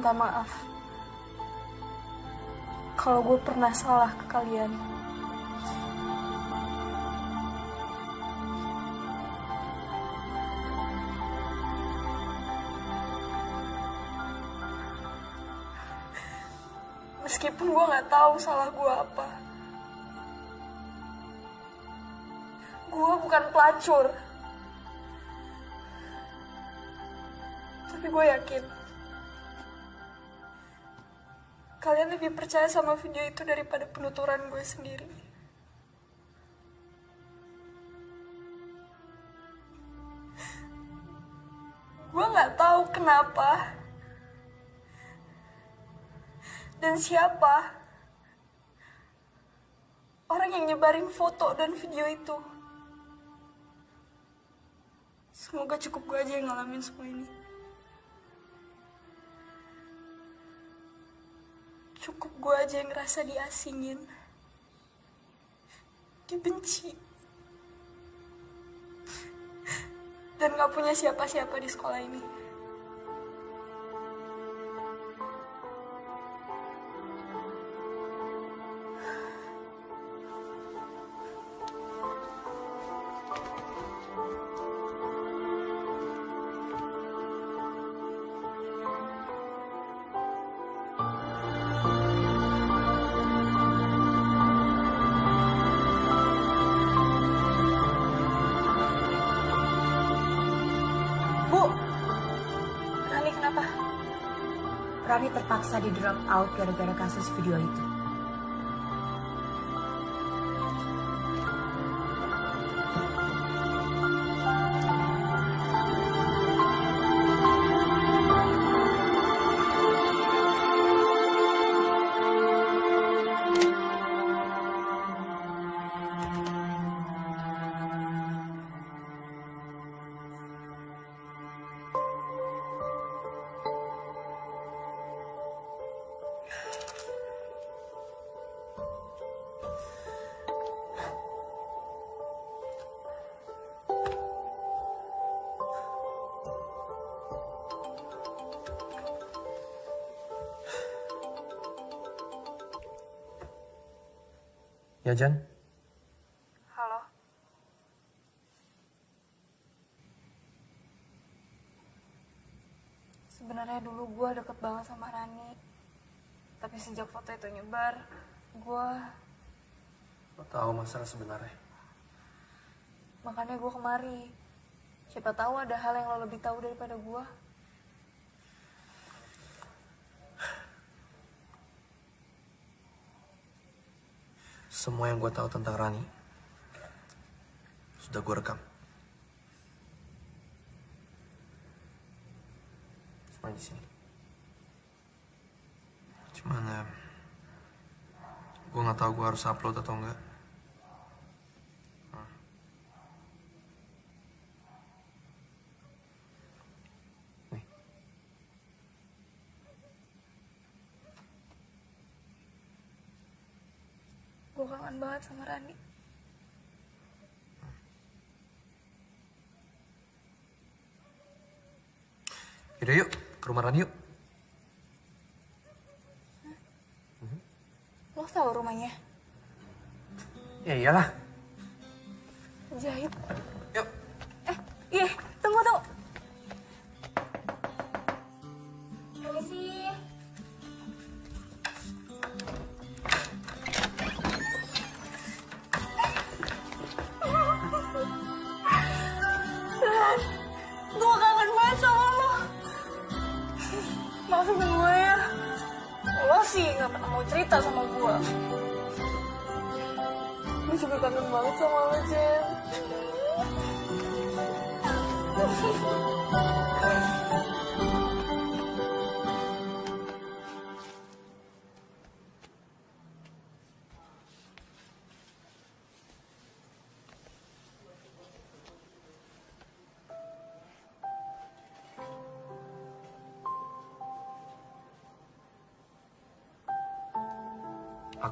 Minta maaf. Kalau gue pernah salah ke kalian. Meskipun gue gak tahu salah gue apa. Gue bukan pelacur. Tapi gue yakin. Lebih percaya sama video itu daripada penuturan gue sendiri. Gue gak tahu kenapa dan siapa orang yang nyebarin foto dan video itu. Semoga cukup gue aja yang ngalamin semua ini. Gue aja yang ngerasa diasingin. Dibenci. Dan gak punya siapa-siapa di sekolah ini. Di drop out gara-gara kasus video itu. Ya Jan, Halo. Sebenarnya dulu gue deket banget sama Rani. Tapi sejak foto itu nyebar, gue lo tahu masalah sebenarnya. makanya gue kemari. Siapa tahu ada hal yang lo lebih tahu daripada gue. Semua yang gue tahu tentang Rani sudah gue rekam. Semua di sini. Cuman ya, gue nggak tahu gue harus upload atau enggak. Hmm. Nih. Gue sama Rani. Yaudah yuk, ke rumah Rani yuk. Lo tahu rumahnya? Ya iyalah. Jahit. Sih gak pernah mau cerita sama gue. Gue juga kangen banget sama lo, Jen.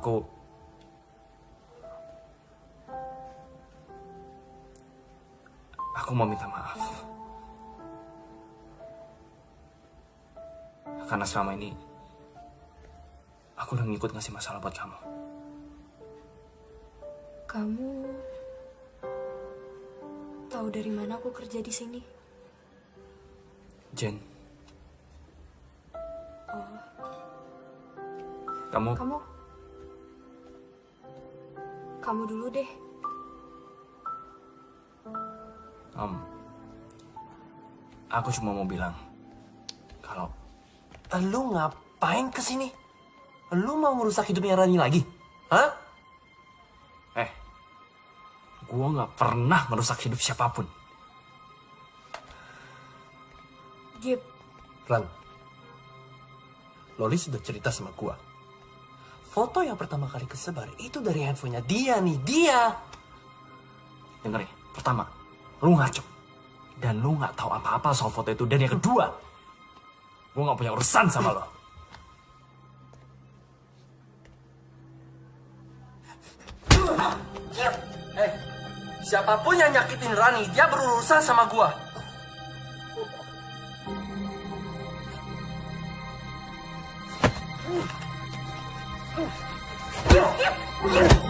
Aku Aku mau minta maaf. Karena selama ini aku udah ngikut ngasih masalah buat kamu. Kamu tahu dari mana aku kerja di sini? Jen, Oh, kamu kamu kamu dulu deh. Om, aku cuma mau bilang kalau lu ngapain ke sini? Lu mau ngerusak hidupnya Rani lagi? Hah? Eh, gua nggak pernah merusak hidup siapa pun. Gip, Ran, Loli sudah cerita sama gua foto yang pertama kali kesebar itu dari handphonenya dia nih, dia. Dengar ya, pertama, lu ngaco. Dan lu nggak tahu apa-apa soal foto itu. Dan yang kedua, gue nggak punya urusan sama lo. Eh, siapa pun yang nyakitin Rani, dia berurusan sama gua. Uh. うわっ！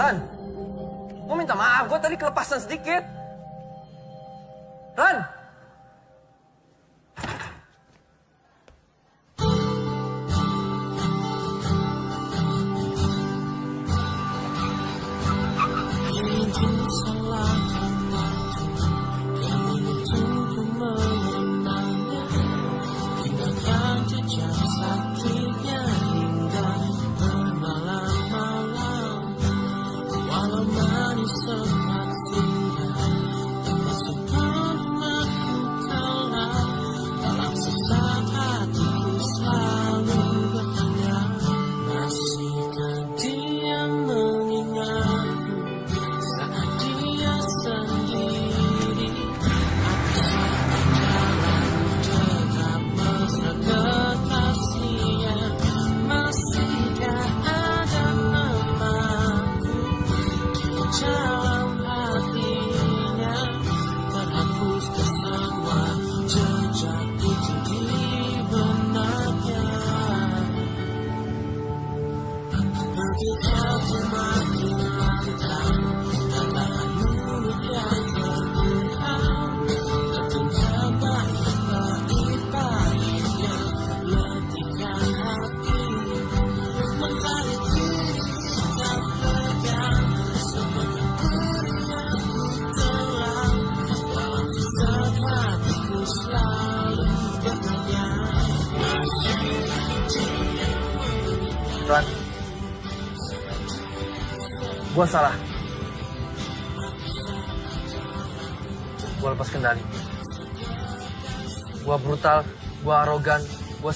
Tan, minta maaf, gue tadi kelepasan sedikit.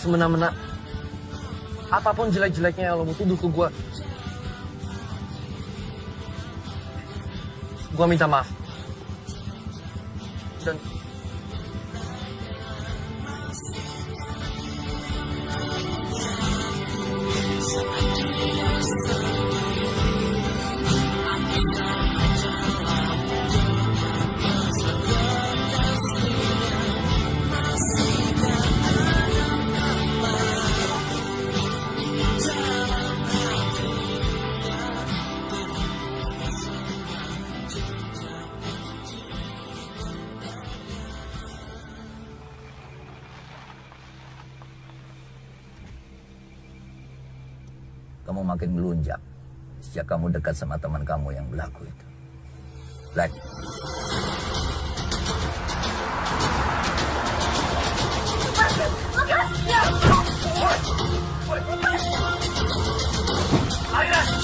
semena-mena. Apa pun jelek-jeleknya yang lo mau tuduh ke gue gue minta maaf. kamu makin melunjak sejak kamu dekat sama teman kamu yang berlaku itu. Lagi. Lepas! Lepas! Lepas! Lepas! Lepas! Lepas!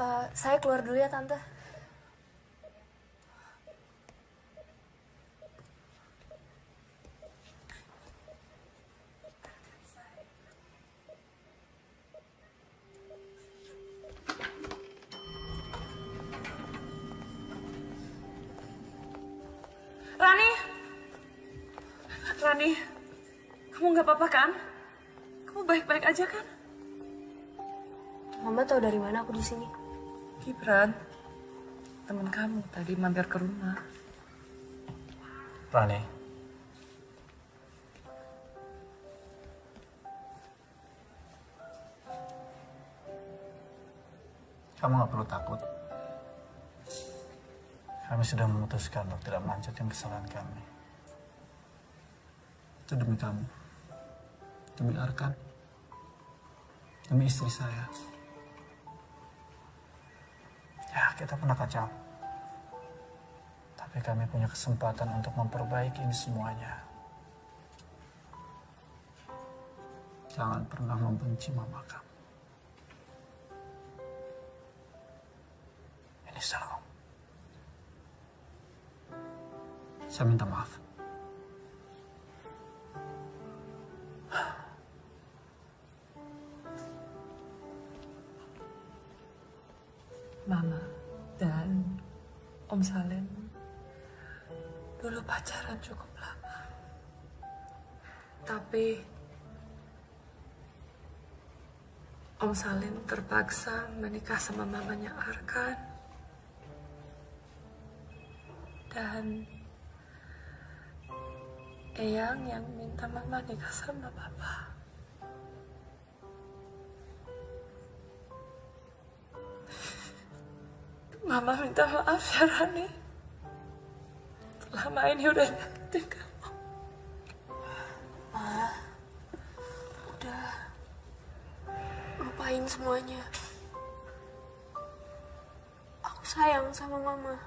Eh, saya keluar dulu ya, Tante. Rani, Rani, kamu nggak apa-apa kan? Kamu baik-baik aja kan? Mama tahu dari mana aku di sini? Gibran, teman kamu tadi mampir ke rumah. Rani. Kamu nggak perlu takut. Kami sudah memutuskan untuk tidak melanjutkan kesalahan kami. Itu demi kamu. Demi Arkan. Demi istri saya. Kita pernah kacau. Tapi kami punya kesempatan untuk memperbaiki ini semuanya. Jangan pernah membenci mama kamu. Ini salah. Saya minta maaf. Pacaran cukup lama. Tapi Om Salim terpaksa menikah sama mamanya Arkan. Dan Eyang yang minta mama nikah sama papa. Mama minta maaf ya Rani. Selama ini udah nyakitin kamu. Ma, udah. Lupain semuanya. Aku sayang sama mama.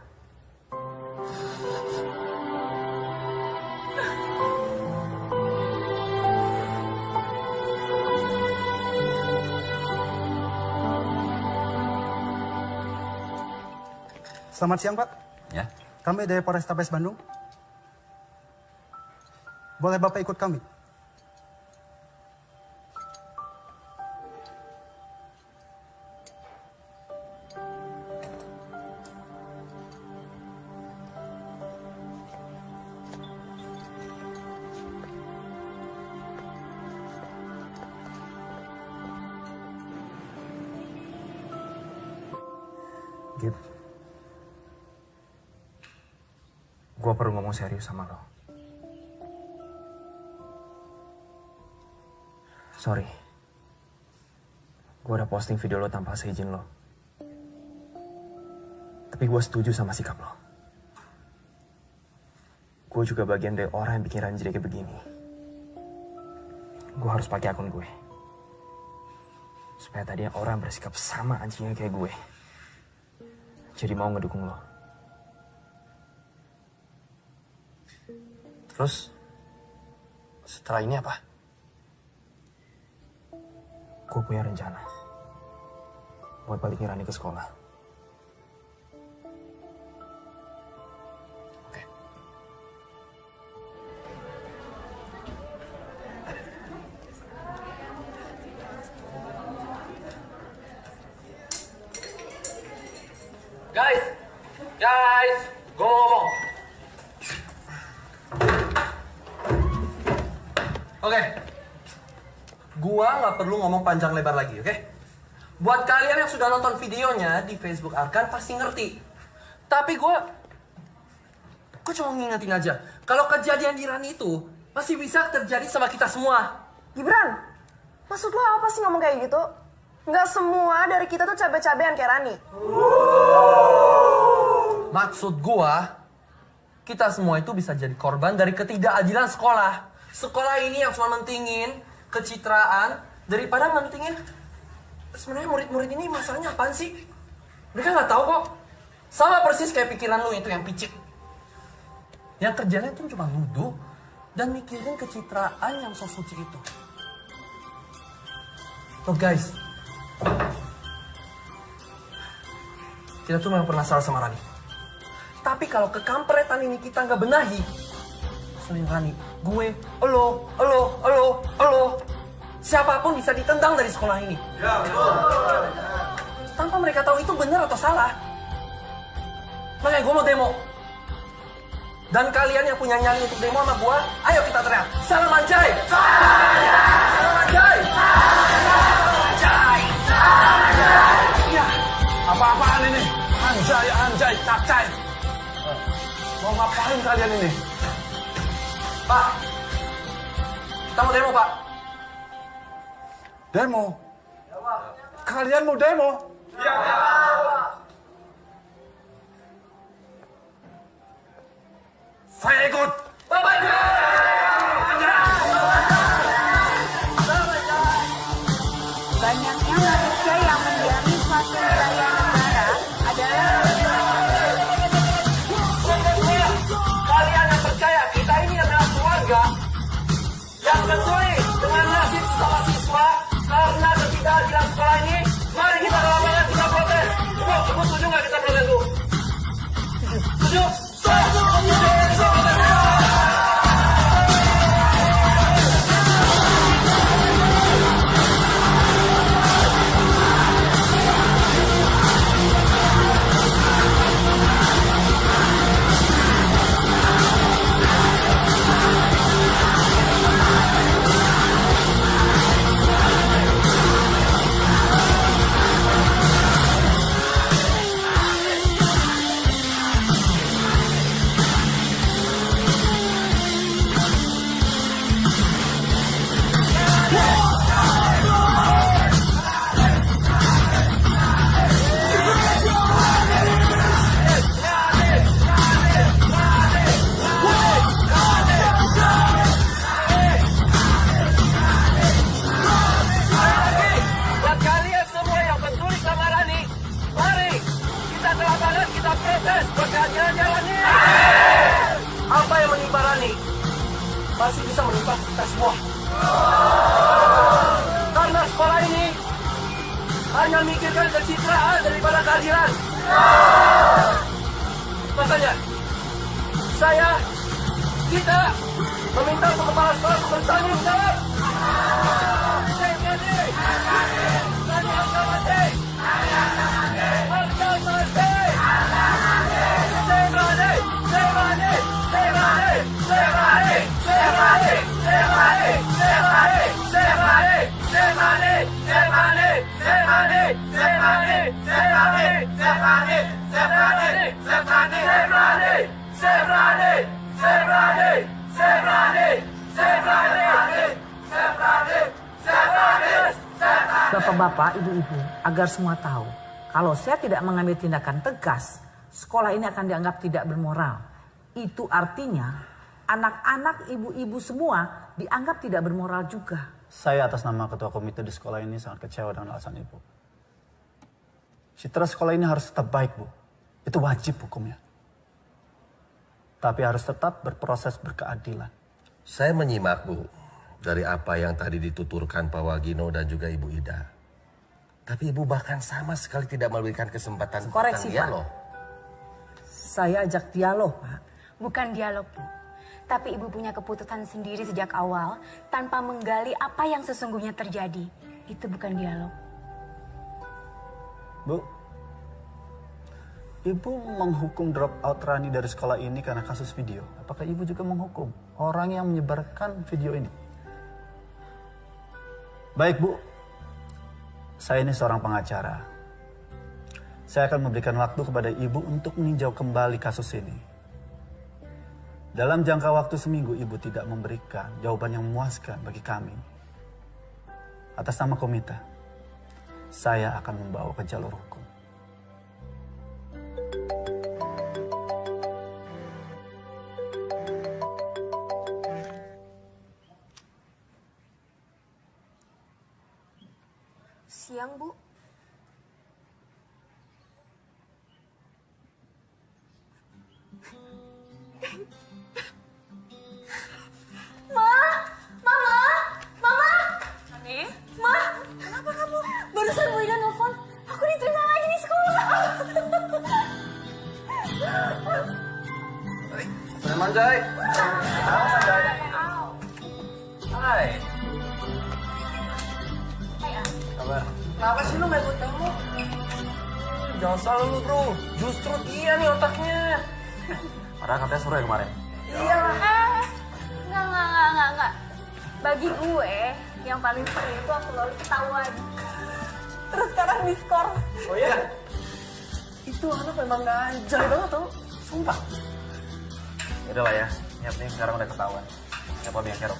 Selamat siang, Pak. Ya. Kami dari Polrestabes Bandung. Boleh Bapak ikut kami? Gue perlu ngomong serius sama lo. Sorry. Gue udah posting video lo tanpa seizin lo. Tapi gue setuju sama sikap lo. Gue juga bagian dari orang yang bikin Ranji kayak begini. Gue harus pakai akun gue. Supaya tadi orang bersikap sama anjingnya kayak gue. Jadi mau ngedukung lo. Terus, setelah ini apa? Gue punya rencana. Buat balikin Rani ke sekolah. Ngomong panjang lebar lagi, oke? Buat kalian yang sudah nonton videonya di Facebook Arkan pasti ngerti. Tapi gua, gua cuma ngingetin aja. Kalau kejadian di Rani itu masih bisa terjadi sama kita semua. Gibran, maksud lo apa sih ngomong kayak gitu? Nggak semua dari kita tuh cabe-cabean kayak Rani. Maksud gua, kita semua itu bisa jadi korban dari ketidakadilan sekolah. Sekolah ini yang cuma mentingin kecitraan daripada mentingin sebenarnya murid-murid ini masalahnya apaan sih? Mereka nggak tahu kok. Sama persis kayak pikiran lu itu yang picik. Yang kerjanya itu cuma nuduh dan mikirin kecitraan yang so suci itu. Loh guys, kita tuh memang pernah salah sama Rani. Tapi kalau kekampretan ini kita nggak benahi, selain Rani, gue, elo, elo, elo, elo, siapa pun bisa ditendang dari sekolah ini. Ya, Tanpa mereka tahu itu benar atau salah. Makanya gue mau demo. Dan kalian yang punya nyali untuk demo sama gue, ayo kita teriak. Salam anjay! Salam anjay! Ya, apa-apaan ini? Anjay, anjay, cacay. Mau ngapain kalian ini? Pak, kita mau demo pak. Demo? Kalian mau demo? Saya ikut. Banyaknya agar semua tahu, kalau saya tidak mengambil tindakan tegas, sekolah ini akan dianggap tidak bermoral. Itu artinya anak-anak ibu-ibu semua dianggap tidak bermoral juga. Saya atas nama ketua komite di sekolah ini sangat kecewa dengan alasan ibu. Citra sekolah ini harus tetap baik, Bu. Itu wajib hukumnya. Tapi harus tetap berproses berkeadilan. Saya menyimak, Bu, dari apa yang tadi dituturkan Pak Wagino dan juga Ibu Ida. Tapi Ibu bahkan sama sekali tidak memberikan kesempatan Koreksi, tentang Pak. dialog. Saya ajak dialog, Pak. bukan dialog, Bu. Tapi Ibu punya keputusan sendiri sejak awal tanpa menggali apa yang sesungguhnya terjadi. Itu bukan dialog. Bu, Ibu menghukum drop out Rani dari sekolah ini karena kasus video. Apakah Ibu juga menghukum orang yang menyebarkan video ini? Baik, Bu. Saya ini seorang pengacara. Saya akan memberikan waktu kepada Ibu untuk meninjau kembali kasus ini. Dalam jangka waktu seminggu, Ibu tidak memberikan jawaban yang memuaskan bagi kami. Atas nama komite, saya akan membawa ke jalur hukum. siang, Bu. Ma, mama, mama. Ani? Ma, kenapa kamu? Barusan Bu Ida nelfon, aku diterima lagi di sekolah. Teman Jai. Teman Jai. Hai. Hai, Kabar? Kenapa sih lu gak ikut kamu? Jangan salah lu bro, justru dia nih otaknya. Padahal katanya seru ya kemarin. Iya lah. Enggak, enggak, enggak, enggak, enggak. Bagi gue, yang paling seru itu aku lalu ketahuan. Terus sekarang diskor. Oh iya? Itu anak memang anjay banget tau. Sumpah. Yaudah lah ya, penting sekarang udah ketahuan. Siapa yang kerok?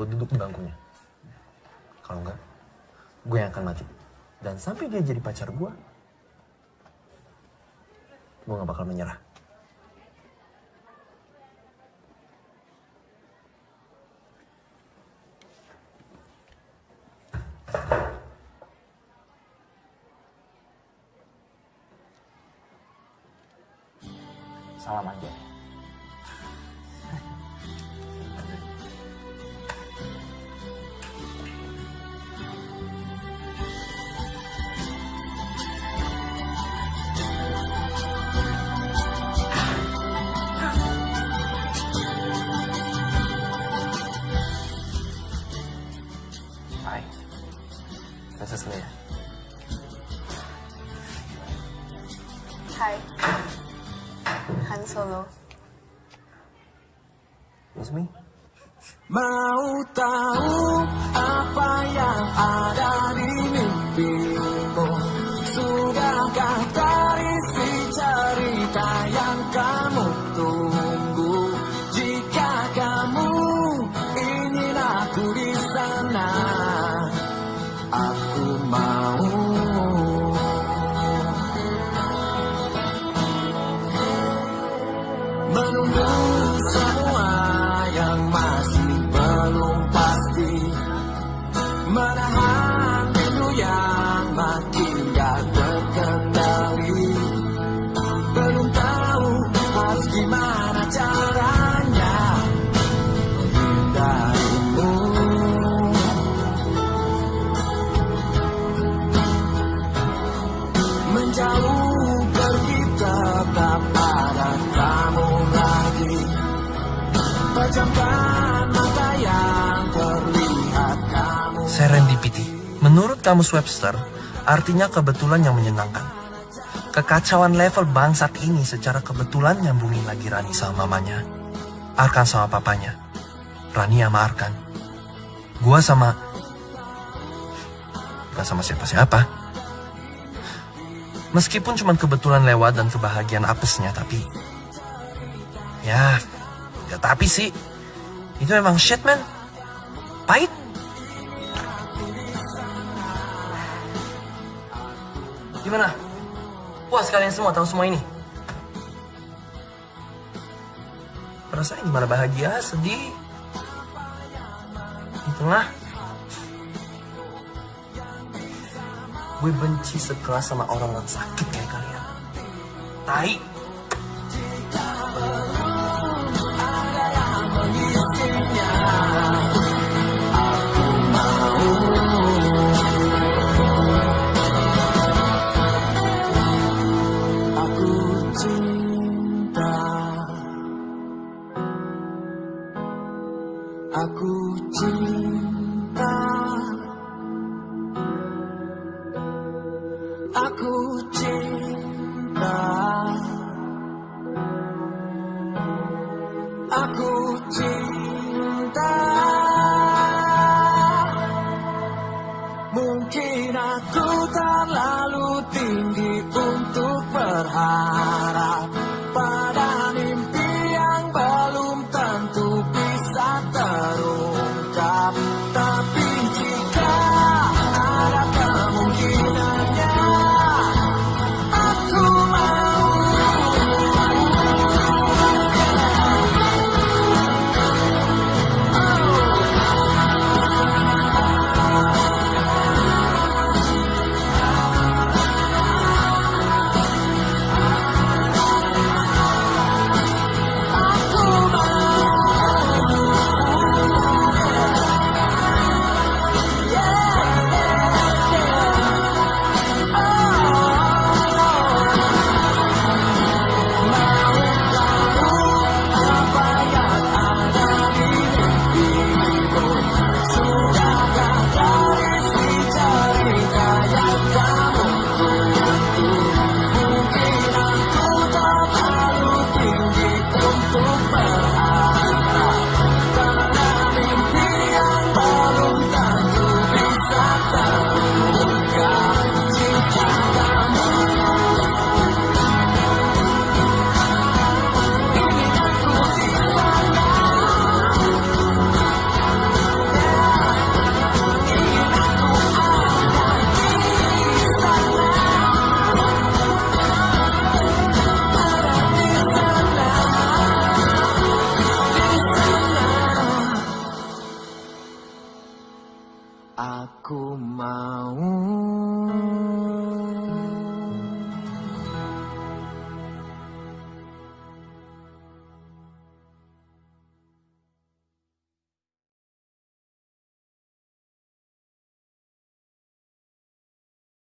lu duduk di bangkunya. Kalau enggak, gue yang akan mati. Dan sampai dia jadi pacar gue, gue gak bakal menyerah. Salam kamus Webster, artinya kebetulan yang menyenangkan. Kekacauan level bangsat ini secara kebetulan nyambungin lagi Rani sama mamanya. Arkan sama papanya. Rani sama Arkan. Gua sama... Bukan sama siapa-siapa. Meskipun cuma kebetulan lewat dan kebahagiaan apesnya, tapi... Ya, ya tapi sih. Itu emang shit, man. Pahit. Gimana? Puas kalian semua tahu semua ini? Perasaan gimana bahagia, sedih? Di tengah? Gue benci sekelas sama orang yang sakit kayak kalian. Tai.